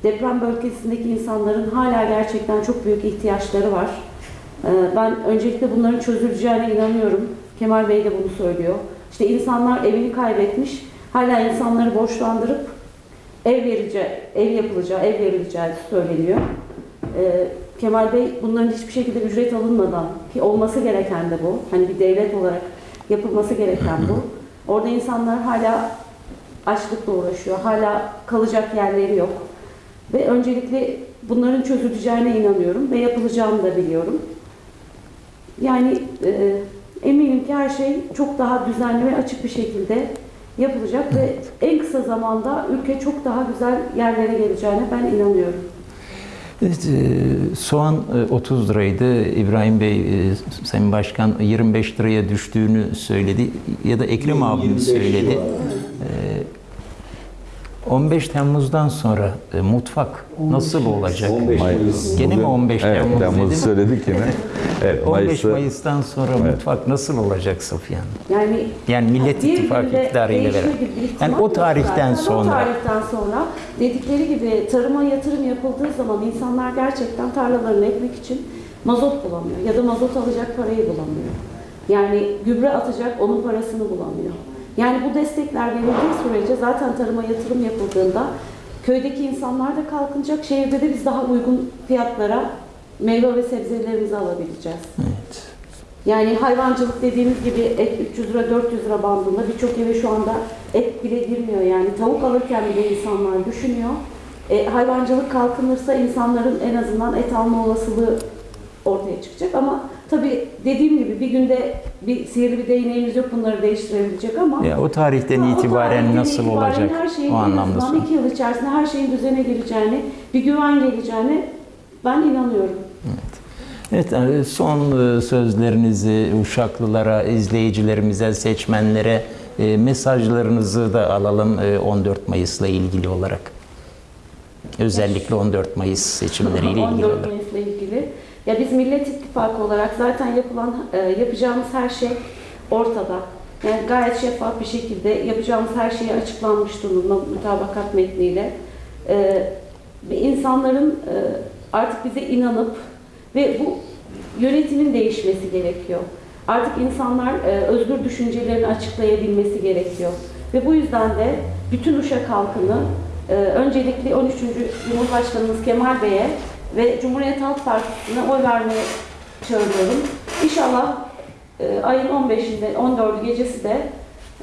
Deprem bölgesindeki insanların hala gerçekten çok büyük ihtiyaçları var. Ee, Ben öncelikle bunların çözüleceğine inanıyorum. Kemal Bey de bunu söylüyor. İşte insanlar evini kaybetmiş, hala insanları borçlandırıp ev vereceği, ev yapılacağı, ev verileceği söyleniyor. Ee, Kemal Bey bunların hiçbir şekilde ücret alınmadan ki olması gereken de bu. Hani bir devlet olarak yapılması gereken bu. Orada insanlar hala açlıkla uğraşıyor. Hala kalacak yerleri yok. Ve öncelikle bunların çözüleceğine inanıyorum ve yapılacağını da biliyorum. Yani e, eminim ki her şey çok daha düzenli ve açık bir şekilde yapılacak ve en kısa zamanda ülke çok daha güzel yerlere geleceğine ben inanıyorum. Evet, e, soğan e, 30 liraydı. İbrahim Bey, e, Sayın Başkan 25 liraya düştüğünü söyledi. Ya da Ekrem abim söyledi. E, 15 Temmuz'dan sonra e, mutfak nasıl olacak? 15 Mayıs. Gene mi 15 Evet, Temmuz Temmuz'u dedim? söyledik yine. Evet, 15 Mayıs'ı Mayıs'tan sonra Evet. mutfak nasıl olacak Safiye Hanım? Yani Yani Millet İttifakı iktidarıyla beraber. Yani o yok tarihten zaten. sonra. O tarihten sonra dedikleri gibi tarıma yatırım yapıldığı zaman insanlar gerçekten tarlalarını ekmek için mazot bulamıyor ya da mazot alacak parayı bulamıyor. Yani gübre atacak onun parasını bulamıyor. Yani bu destekler verildiği sürece zaten tarıma yatırım yapıldığında köydeki insanlar da kalkınacak, şehirde de biz daha uygun fiyatlara meyve ve sebzelerimizi alabileceğiz. Evet. Yani hayvancılık dediğimiz gibi et 300 lira 400 lira bandında birçok eve şu anda et bile girmiyor yani tavuk alırken bile insanlar düşünüyor. E, hayvancılık kalkınırsa insanların en azından et alma olasılığı ortaya çıkacak ama tabii dediğim gibi bir günde bir sihirli bir değneğimiz yok bunları değiştirebilecek ama Ya o tarihten Ha, o itibaren tarihten nasıl itibaren olacak her şeyin o anlamda sor- iki yıl içerisinde her şeyin düzene gireceğini, bir güven geleceğine ben inanıyorum. Evet, e, son e, sözlerinizi Uşaklılara, izleyicilerimize, seçmenlere e, mesajlarınızı da alalım e, 14 Mayıs'la ilgili olarak. Özellikle 14 Mayıs seçimleriyle ilgili 14 olarak. Mayıs'la ilgili. Ya biz Millet İttifakı olarak zaten yapılan e, yapacağımız her şey ortada. Yani gayet şeffaf bir şekilde yapacağımız her şey açıklanmış durumda mutabakat metniyle. E, insanların e, artık bize inanıp ve bu yönetimin değişmesi gerekiyor. Artık insanlar e, özgür düşüncelerini açıklayabilmesi gerekiyor. Ve bu yüzden de bütün Uşak halkını e, öncelikle 13. Cumhurbaşkanımız Kemal Bey'e ve Cumhuriyet Halk Partisi'ne oy vermeye çağırıyorum. İnşallah e, ayın 15'inde 14'ü gecesi de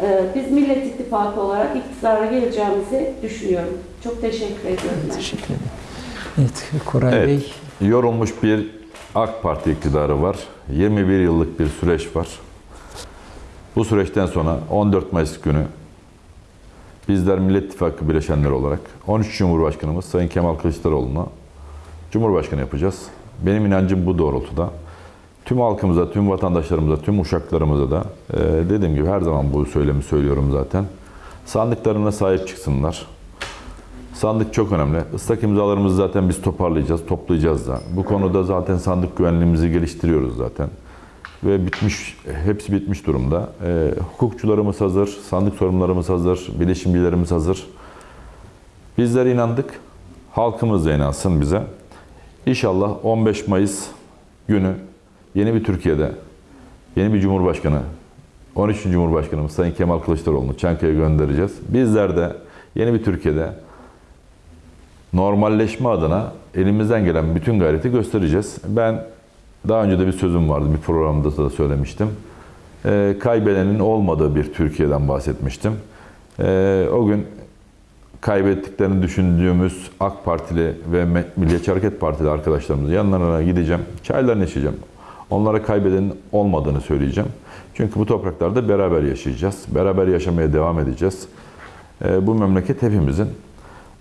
e, biz Millet İttifakı olarak iktidara geleceğimizi düşünüyorum. Çok teşekkür ediyorum. ben. Teşekkür ederim. Evet, Koray Evet. Bey. yorulmuş bir AK Parti iktidarı var. 21 yıllık bir süreç var. Bu süreçten sonra 14 Mayıs günü bizler Millet İttifakı bileşenleri olarak 13 Cumhurbaşkanımız Sayın Kemal Kılıçdaroğlu'na Cumhurbaşkanı yapacağız. Benim inancım bu doğrultuda. Tüm halkımıza, tüm vatandaşlarımıza, tüm uşaklarımıza da e, dediğim gibi her zaman bu söylemi söylüyorum zaten. Sandıklarına sahip çıksınlar. Sandık çok önemli. Islak imzalarımızı zaten biz toparlayacağız, toplayacağız da. Bu konuda zaten sandık güvenliğimizi geliştiriyoruz zaten. Ve bitmiş, hepsi bitmiş durumda. E, hukukçularımız hazır, sandık sorumlularımız hazır, bilişimcilerimiz hazır. Bizler inandık, halkımız da inansın bize. İnşallah 15 Mayıs günü yeni bir Türkiye'de, yeni bir Cumhurbaşkanı, 13. Cumhurbaşkanımız Sayın Kemal Kılıçdaroğlu'nu Çankaya'ya göndereceğiz. Bizler de yeni bir Türkiye'de normalleşme adına elimizden gelen bütün gayreti göstereceğiz. Ben daha önce de bir sözüm vardı, bir programda da söylemiştim. Ee, kaybedenin olmadığı bir Türkiye'den bahsetmiştim. Ee, o gün kaybettiklerini düşündüğümüz AK Partili ve Milliyetçi Hareket Partili arkadaşlarımızın yanlarına gideceğim. Çaylarını içeceğim. Onlara kaybedenin olmadığını söyleyeceğim. Çünkü bu topraklarda beraber yaşayacağız. Beraber yaşamaya devam edeceğiz. Ee, bu memleket hepimizin.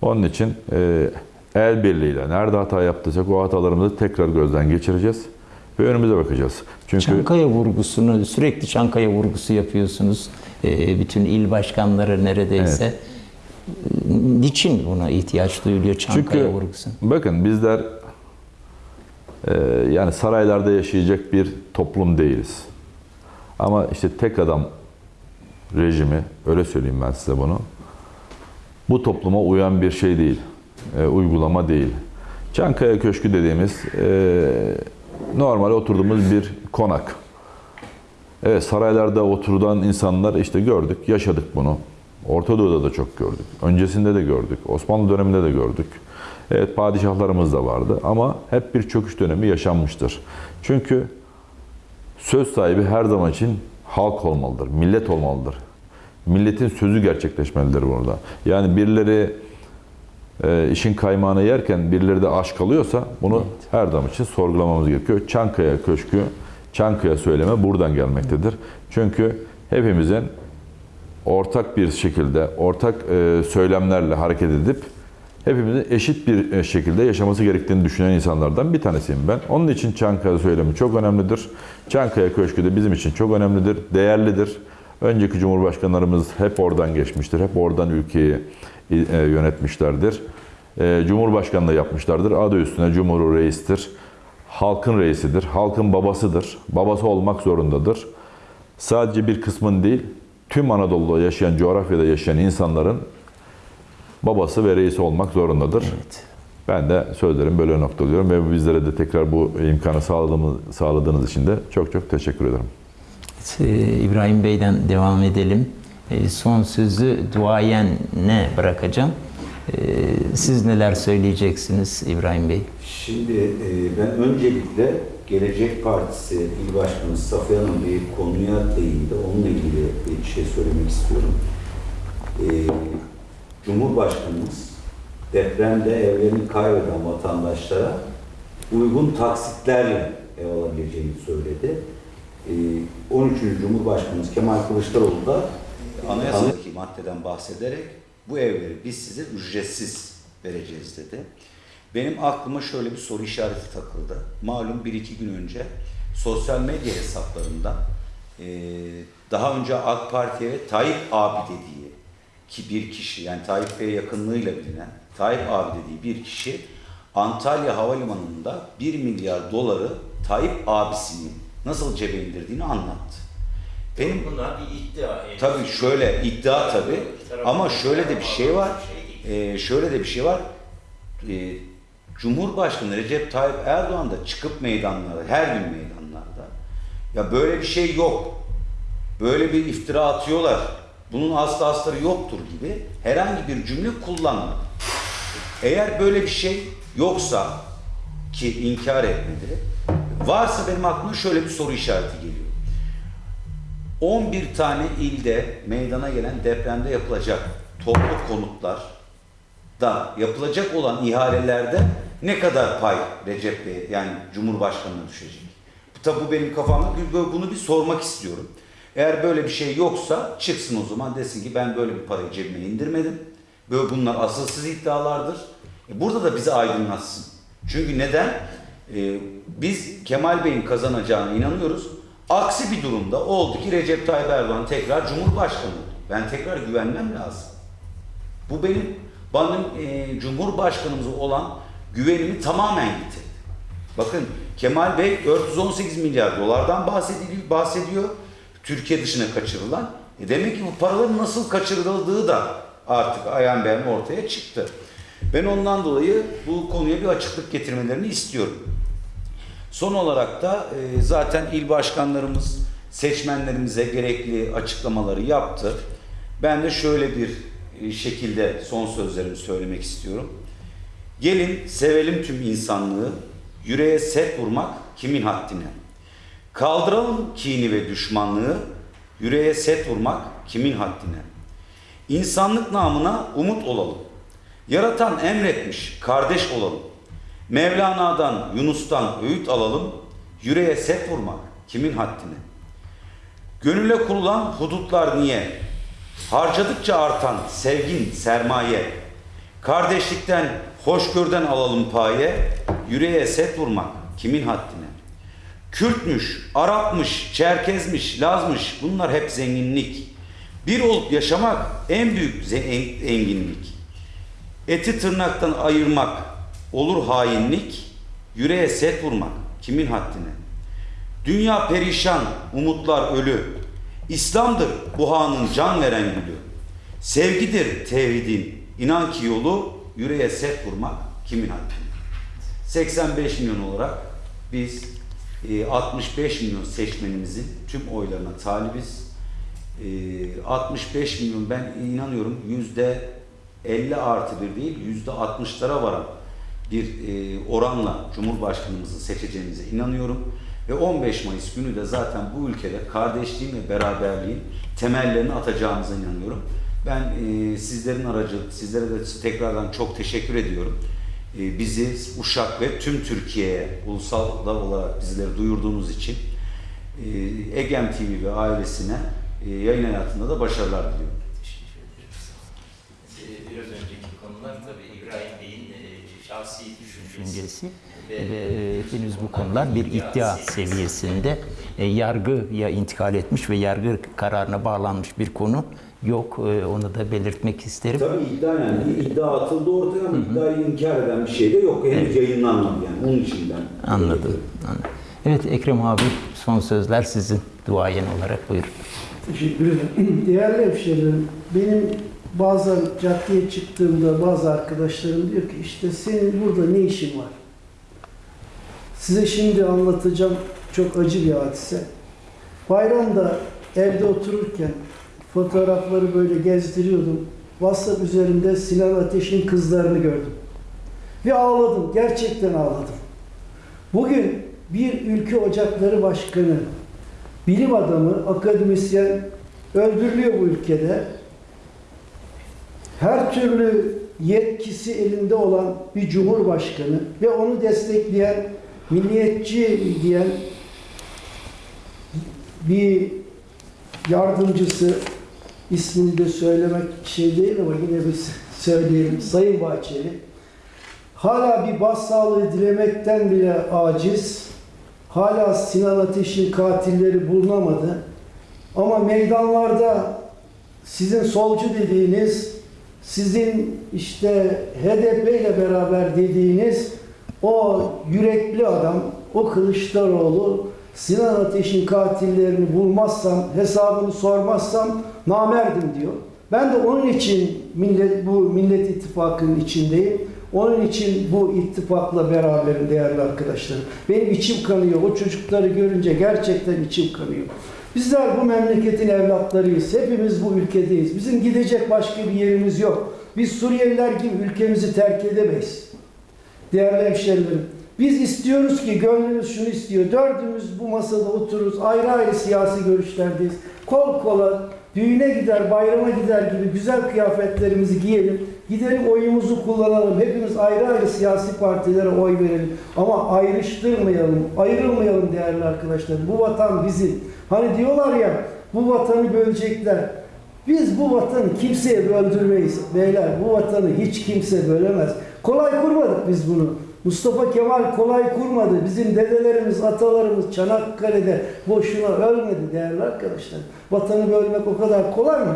Onun için e, el birliğiyle nerede hata yaptıysak o hatalarımızı tekrar gözden geçireceğiz ve önümüze bakacağız. Çünkü Çankaya vurgusunu, sürekli Çankaya vurgusu yapıyorsunuz. Ee, bütün il başkanları neredeyse. Ee, Niçin buna ihtiyaç duyuluyor Çankaya Çünkü vurgusu? bakın bizler e, yani saraylarda yaşayacak bir toplum değiliz. Ama işte tek adam rejimi, öyle söyleyeyim ben size bunu. Bu topluma uyan bir şey değil, e, uygulama değil. Çankaya Köşkü dediğimiz e, normal oturduğumuz bir konak. Evet saraylarda oturulan insanlar işte gördük, yaşadık bunu. Orta Doğu'da da çok gördük. Öncesinde de gördük. Osmanlı döneminde de gördük. Evet padişahlarımız da vardı ama hep bir çöküş dönemi yaşanmıştır. Çünkü söz sahibi her zaman için halk olmalıdır, millet olmalıdır. Milletin sözü gerçekleşmelidir burada. Yani birileri e, işin kaymağını yerken birileri de aşk alıyorsa bunu her zaman için sorgulamamız gerekiyor. Çankaya Köşkü, Çankaya söyleme buradan gelmektedir. Çünkü hepimizin ortak bir şekilde, ortak e, söylemlerle hareket edip hepimizin eşit bir e, şekilde yaşaması gerektiğini düşünen insanlardan bir tanesiyim ben. Onun için Çankaya söylemi çok önemlidir. Çankaya Köşkü de bizim için çok önemlidir, değerlidir. Önceki cumhurbaşkanlarımız hep oradan geçmiştir, hep oradan ülkeyi e, yönetmişlerdir. Cumhurbaşkanlığı yapmışlardır. Adı üstüne Cumhur Reis'tir. Halkın reisidir, halkın babasıdır. Babası olmak zorundadır. Sadece bir kısmın değil, tüm Anadolu'da yaşayan, coğrafyada yaşayan insanların babası ve reisi olmak zorundadır. Evet. Ben de sözlerimi böyle noktalıyorum ve bizlere de tekrar bu imkanı sağladığımız, sağladığınız için de çok çok teşekkür ederim. Ee, İbrahim Bey'den devam edelim. Ee, Son sözü duayenine bırakacağım. Ee, Siz neler söyleyeceksiniz İbrahim Bey? Şimdi e, ben öncelikle Gelecek Partisi İl Başkanı Safiye Hanım bir konuya değindi. Onunla ilgili bir şey söylemek istiyorum. E, Cumhurbaşkanımız depremde evlerini kaybeden vatandaşlara uygun taksitlerle ev alabileceğini söyledi. E, 13. Cumhurbaşkanımız Kemal Kılıçdaroğlu da anayasadaki maddeden bahsederek bu evleri biz size ücretsiz vereceğiz dedi. Benim aklıma şöyle bir soru işareti takıldı. Malum bir iki gün önce sosyal medya hesaplarında e, daha önce AK Parti'ye Tayyip abi dediği ki bir kişi yani Tayyip Bey'e yakınlığıyla bilinen Tayyip abi dediği bir kişi Antalya Havalimanı'nda 1 milyar doları Tayyip abisinin nasıl cebe indirdiğini anlattı. Benim Bunlar bir iddia. henüz. Tabii şöyle iddia tabii ama şöyle de bir şey var. Ee, şöyle de bir şey var. Ee, Cumhurbaşkanı Recep Tayyip Erdoğan da çıkıp meydanlarda, her gün meydanlarda. Ya böyle bir şey yok. Böyle bir iftira atıyorlar. Bunun aslı astarı yoktur gibi herhangi bir cümle kullanmadı. Eğer böyle bir şey yoksa ki inkar etmedi. Varsa benim aklıma şöyle bir soru işareti geliyor. 11 tane ilde meydana gelen depremde yapılacak toplu konutlar da yapılacak olan ihalelerde ne kadar pay Recep Bey yani Cumhurbaşkanı'na düşecek? Tabi bu benim kafamda bunu bir sormak istiyorum. Eğer böyle bir şey yoksa çıksın o zaman desin ki ben böyle bir parayı cebime indirmedim. Böyle bunlar asılsız iddialardır. E burada da bizi aydınlatsın. Çünkü neden? Ee, biz Kemal Bey'in kazanacağına inanıyoruz. Aksi bir durumda oldu ki Recep Tayyip Erdoğan tekrar Cumhurbaşkanı. Ben tekrar güvenmem lazım. Bu benim benim e, Cumhurbaşkanımıza olan güvenimi tamamen yitirdi. Bakın Kemal Bey 418 milyar dolardan bahsediliyor, bahsediyor. Türkiye dışına kaçırılan. E demek ki bu paraların nasıl kaçırıldığı da artık ayan beyan ortaya çıktı. Ben ondan dolayı bu konuya bir açıklık getirmelerini istiyorum. Son olarak da e, zaten il başkanlarımız seçmenlerimize gerekli açıklamaları yaptı. Ben de şöyle bir şekilde son sözlerimi söylemek istiyorum. Gelin sevelim tüm insanlığı, yüreğe set vurmak kimin haddine? Kaldıralım kini ve düşmanlığı, yüreğe set vurmak kimin haddine? İnsanlık namına umut olalım. Yaratan emretmiş, kardeş olalım. Mevlana'dan, Yunus'tan öğüt alalım. Yüreğe set vurmak kimin haddine? Gönüle kurulan hudutlar niye? Harcadıkça artan sevgin sermaye. Kardeşlikten, hoşgörden alalım paye. Yüreğe set vurmak kimin haddine? Kürtmüş, Arapmış, Çerkezmiş, Lazmış bunlar hep zenginlik. Bir olup yaşamak en büyük enginlik. Eti tırnaktan ayırmak olur hainlik, yüreğe set vurmak kimin haddine? Dünya perişan, umutlar ölü. İslam'dır bu hanın can veren gülü. Sevgidir tevhidin, inan ki yolu yüreğe set vurmak kimin haddine? 85 milyon olarak biz e, 65 milyon seçmenimizin tüm oylarına talibiz. E, 65 milyon ben inanıyorum yüzde 50 artı bir değil yüzde 60'lara varan bir e, oranla Cumhurbaşkanımızı seçeceğimize inanıyorum. Ve 15 Mayıs günü de zaten bu ülkede kardeşliğin ve beraberliğin temellerini atacağımıza inanıyorum. Ben e, sizlerin aracı, sizlere de tekrardan çok teşekkür ediyorum. E, bizi Uşak ve tüm Türkiye'ye ulusal da olarak bizleri duyurduğunuz için e, Egem TV ve ailesine e, yayın hayatında da başarılar diliyorum. Teşekkür ederiz. Ee, Biraz önceki konular tabii İbrahim Bey'in e, şahsi düşüncesi. düşüncesi e, henüz bu konular bir iddia seviyesinde e, yargıya intikal etmiş ve yargı kararına bağlanmış bir konu yok. E, onu da belirtmek isterim. Tabii iddia yani bir iddia atıldı ortaya ama iddiayı inkar eden bir şey de yok. Henüz yayınlanmadı yani. Onun için ben. Anladım. anladım. Evet Ekrem abi son sözler sizin duayen olarak buyurun. Teşekkür ederim. Değerli hemşehrilerim, benim bazen caddeye çıktığımda bazı arkadaşlarım diyor ki işte senin burada ne işin var? Size şimdi anlatacağım çok acı bir hadise. Bayramda evde otururken fotoğrafları böyle gezdiriyordum. WhatsApp üzerinde Sinan Ateş'in kızlarını gördüm. Ve ağladım. Gerçekten ağladım. Bugün bir ülke ocakları başkanı, bilim adamı, akademisyen öldürülüyor bu ülkede. Her türlü yetkisi elinde olan bir cumhurbaşkanı ve onu destekleyen, milliyetçi diyen bir yardımcısı, ismini de söylemek şey değil ama yine bir söyleyelim, Sayın Bahçeli. Hala bir başsağlığı dilemekten bile aciz. Hala Sinan Ateş'in katilleri bulunamadı. Ama meydanlarda sizin solcu dediğiniz, sizin işte HDP ile beraber dediğiniz o yürekli adam, o Kılıçdaroğlu Sinan Ateş'in katillerini bulmazsam, hesabını sormazsam namerdim diyor. Ben de onun için millet, bu Millet İttifakı'nın içindeyim. Onun için bu ittifakla beraberim değerli arkadaşlarım. Benim içim kanıyor. O çocukları görünce gerçekten içim kanıyor. Bizler bu memleketin evlatlarıyız. Hepimiz bu ülkedeyiz. Bizim gidecek başka bir yerimiz yok. Biz Suriyeliler gibi ülkemizi terk edemeyiz. Değerli hemşerilerim, biz istiyoruz ki gönlümüz şunu istiyor. Dördümüz bu masada otururuz. Ayrı ayrı siyasi görüşlerdeyiz. Kol kola düğüne gider, bayrama gider gibi güzel kıyafetlerimizi giyelim. Gidelim oyumuzu kullanalım. Hepimiz ayrı ayrı siyasi partilere oy verelim. Ama ayrıştırmayalım, ayrılmayalım değerli arkadaşlar. Bu vatan bizim. Hani diyorlar ya bu vatanı bölecekler. Biz bu vatanı kimseye böldürmeyiz beyler. Bu vatanı hiç kimse bölemez. Kolay kurmadık biz bunu. Mustafa Kemal kolay kurmadı. Bizim dedelerimiz, atalarımız Çanakkale'de boşuna ölmedi değerli arkadaşlar. Vatanı bölmek o kadar kolay mı?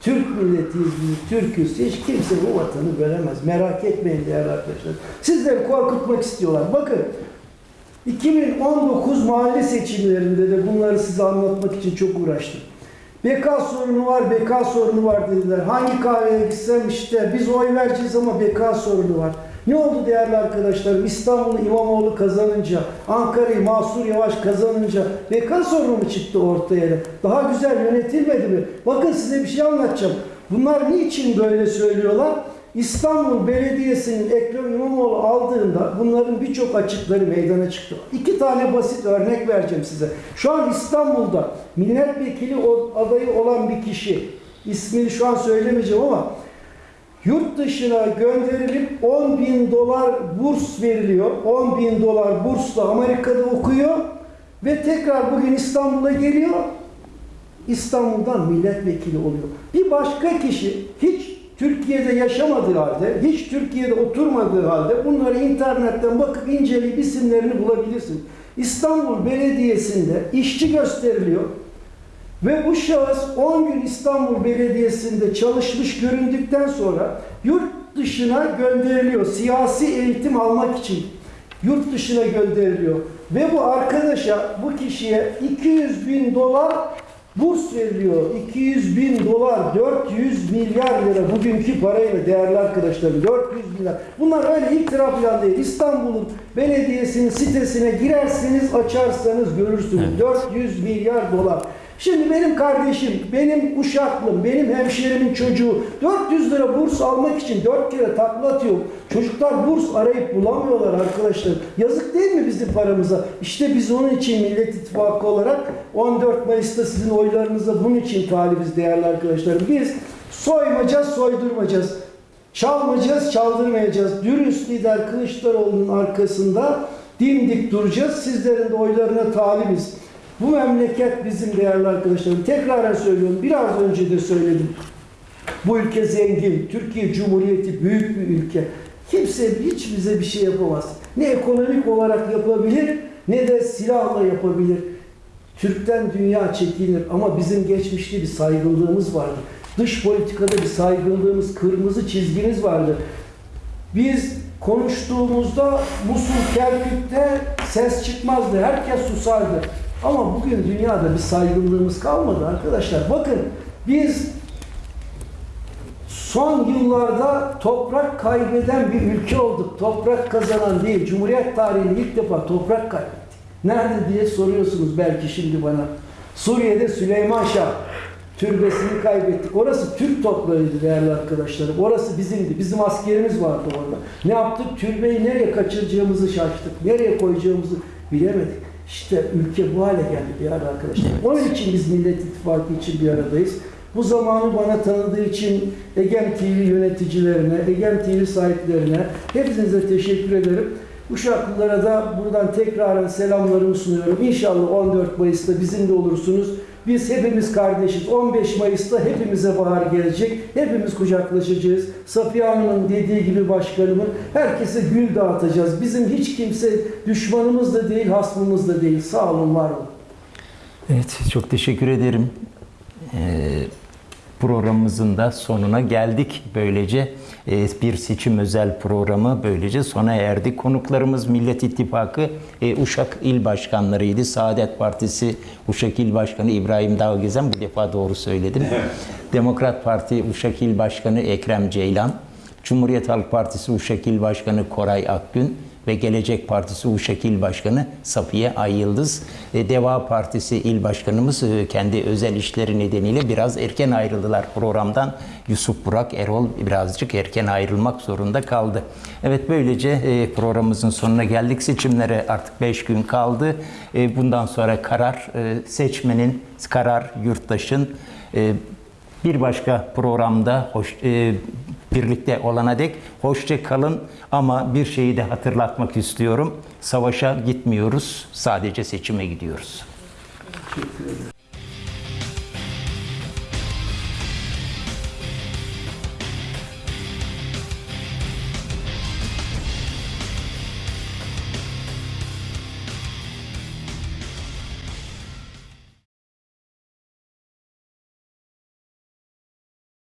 Türk milletiyiz biz, Türk'üz. Hiç kimse bu vatanı bölemez. Merak etmeyin değerli arkadaşlar. Sizleri korkutmak istiyorlar. Bakın 2019 mahalle seçimlerinde de bunları size anlatmak için çok uğraştım. Beka sorunu var, beka sorunu var dediler. Hangi kahveye gitsem işte biz oy vereceğiz ama beka sorunu var. Ne oldu değerli arkadaşlarım? İstanbul'u İmamoğlu kazanınca, Ankara'yı Mahsur Yavaş kazanınca beka sorunu mu çıktı ortaya? Daha güzel yönetilmedi mi? Bakın size bir şey anlatacağım. Bunlar niçin böyle söylüyorlar? İstanbul Belediyesi'nin Ekrem İmamoğlu aldığında bunların birçok açıkları meydana çıktı. İki tane basit örnek vereceğim size. Şu an İstanbul'da milletvekili adayı olan bir kişi, ismini şu an söylemeyeceğim ama yurt dışına gönderilip 10 bin dolar burs veriliyor. 10 bin dolar bursla Amerika'da okuyor ve tekrar bugün İstanbul'a geliyor. İstanbul'dan milletvekili oluyor. Bir başka kişi hiç Türkiye'de yaşamadığı halde, hiç Türkiye'de oturmadığı halde bunları internetten bakıp inceleyip isimlerini bulabilirsin. İstanbul Belediyesi'nde işçi gösteriliyor. Ve bu şahıs 10 gün İstanbul Belediyesi'nde çalışmış göründükten sonra yurt dışına gönderiliyor. Siyasi eğitim almak için yurt dışına gönderiliyor. Ve bu arkadaşa, bu kişiye 200 bin dolar burs veriliyor. 200 bin dolar, 400 milyar lira bugünkü parayla değerli arkadaşlarım 400 milyar. Bunlar öyle itiraf falan değil. İstanbul'un belediyesinin sitesine girerseniz açarsanız görürsünüz. 400 milyar dolar. Şimdi benim kardeşim, benim uşaklım, benim hemşerimin çocuğu 400 lira burs almak için 4 kere takla atıyor. Çocuklar burs arayıp bulamıyorlar arkadaşlar. Yazık değil mi bizim paramıza? İşte biz onun için Millet İttifakı olarak 14 Mayıs'ta sizin oylarınıza bunun için talibiz değerli arkadaşlarım. Biz soymayacağız, soydurmayacağız. Çalmayacağız, çaldırmayacağız. Dürüst lider Kılıçdaroğlu'nun arkasında dimdik duracağız. Sizlerin de oylarına talibiz. Bu memleket bizim değerli arkadaşlarım. Tekraren söylüyorum. Biraz önce de söyledim. Bu ülke zengin. Türkiye Cumhuriyeti büyük bir ülke. Kimse hiç bize bir şey yapamaz. Ne ekonomik olarak yapabilir ne de silahla yapabilir. Türk'ten dünya çekilir ama bizim geçmişte bir saygınlığımız vardı. Dış politikada bir saygınlığımız, kırmızı çizgimiz vardı. Biz konuştuğumuzda Musul, Kerkük'te ses çıkmazdı. Herkes susardı. Ama bugün dünyada bir saygınlığımız kalmadı arkadaşlar. Bakın biz son yıllarda toprak kaybeden bir ülke olduk. Toprak kazanan değil. Cumhuriyet tarihinde ilk defa toprak kaybettik. Nerede diye soruyorsunuz belki şimdi bana. Suriye'de Süleyman Şah türbesini kaybettik. Orası Türk toprağıydı değerli arkadaşlarım. Orası bizimdi. Bizim askerimiz vardı orada. Ne yaptık? Türbeyi nereye kaçıracağımızı şaştık. Nereye koyacağımızı bilemedik. İşte ülke bu hale geldi değerli arkadaşlar. Onun için biz Millet İttifakı için bir aradayız. Bu zamanı bana tanıdığı için Egem TV yöneticilerine, Egem TV sahiplerine hepinize teşekkür ederim. Uşaklılara da buradan tekraren selamlarımı sunuyorum. İnşallah 14 Mayıs'ta bizimle olursunuz. Biz hepimiz kardeşiz. 15 Mayıs'ta hepimize bahar gelecek. Hepimiz kucaklaşacağız. Safiye Hanım'ın dediği gibi başkanımın herkese gül dağıtacağız. Bizim hiç kimse düşmanımız da değil, hasmımız da değil. Sağ olun, var olun. Evet, çok teşekkür ederim. Ee, programımızın da sonuna geldik. Böylece e, bir seçim özel programı böylece sona erdi. Konuklarımız Millet İttifakı e, Uşak İl Başkanlarıydı. Saadet Partisi Uşak İl Başkanı İbrahim Dağgezen, bu defa doğru söyledim. Demokrat Parti Uşak İl Başkanı Ekrem Ceylan. Cumhuriyet Halk Partisi Uşak İl Başkanı Koray Akgün ve Gelecek Partisi Uşak İl Başkanı Safiye Ay Yıldız. E, Deva Partisi İl Başkanımız e, kendi özel işleri nedeniyle biraz erken ayrıldılar programdan. Yusuf Burak Erol birazcık erken ayrılmak zorunda kaldı. Evet böylece e, programımızın sonuna geldik. Seçimlere artık 5 gün kaldı. E, Bundan sonra karar e, seçmenin, karar yurttaşın e, bir başka programda hoş, e, birlikte olana dek hoşça kalın ama bir şeyi de hatırlatmak istiyorum. Savaşa gitmiyoruz, sadece seçime gidiyoruz.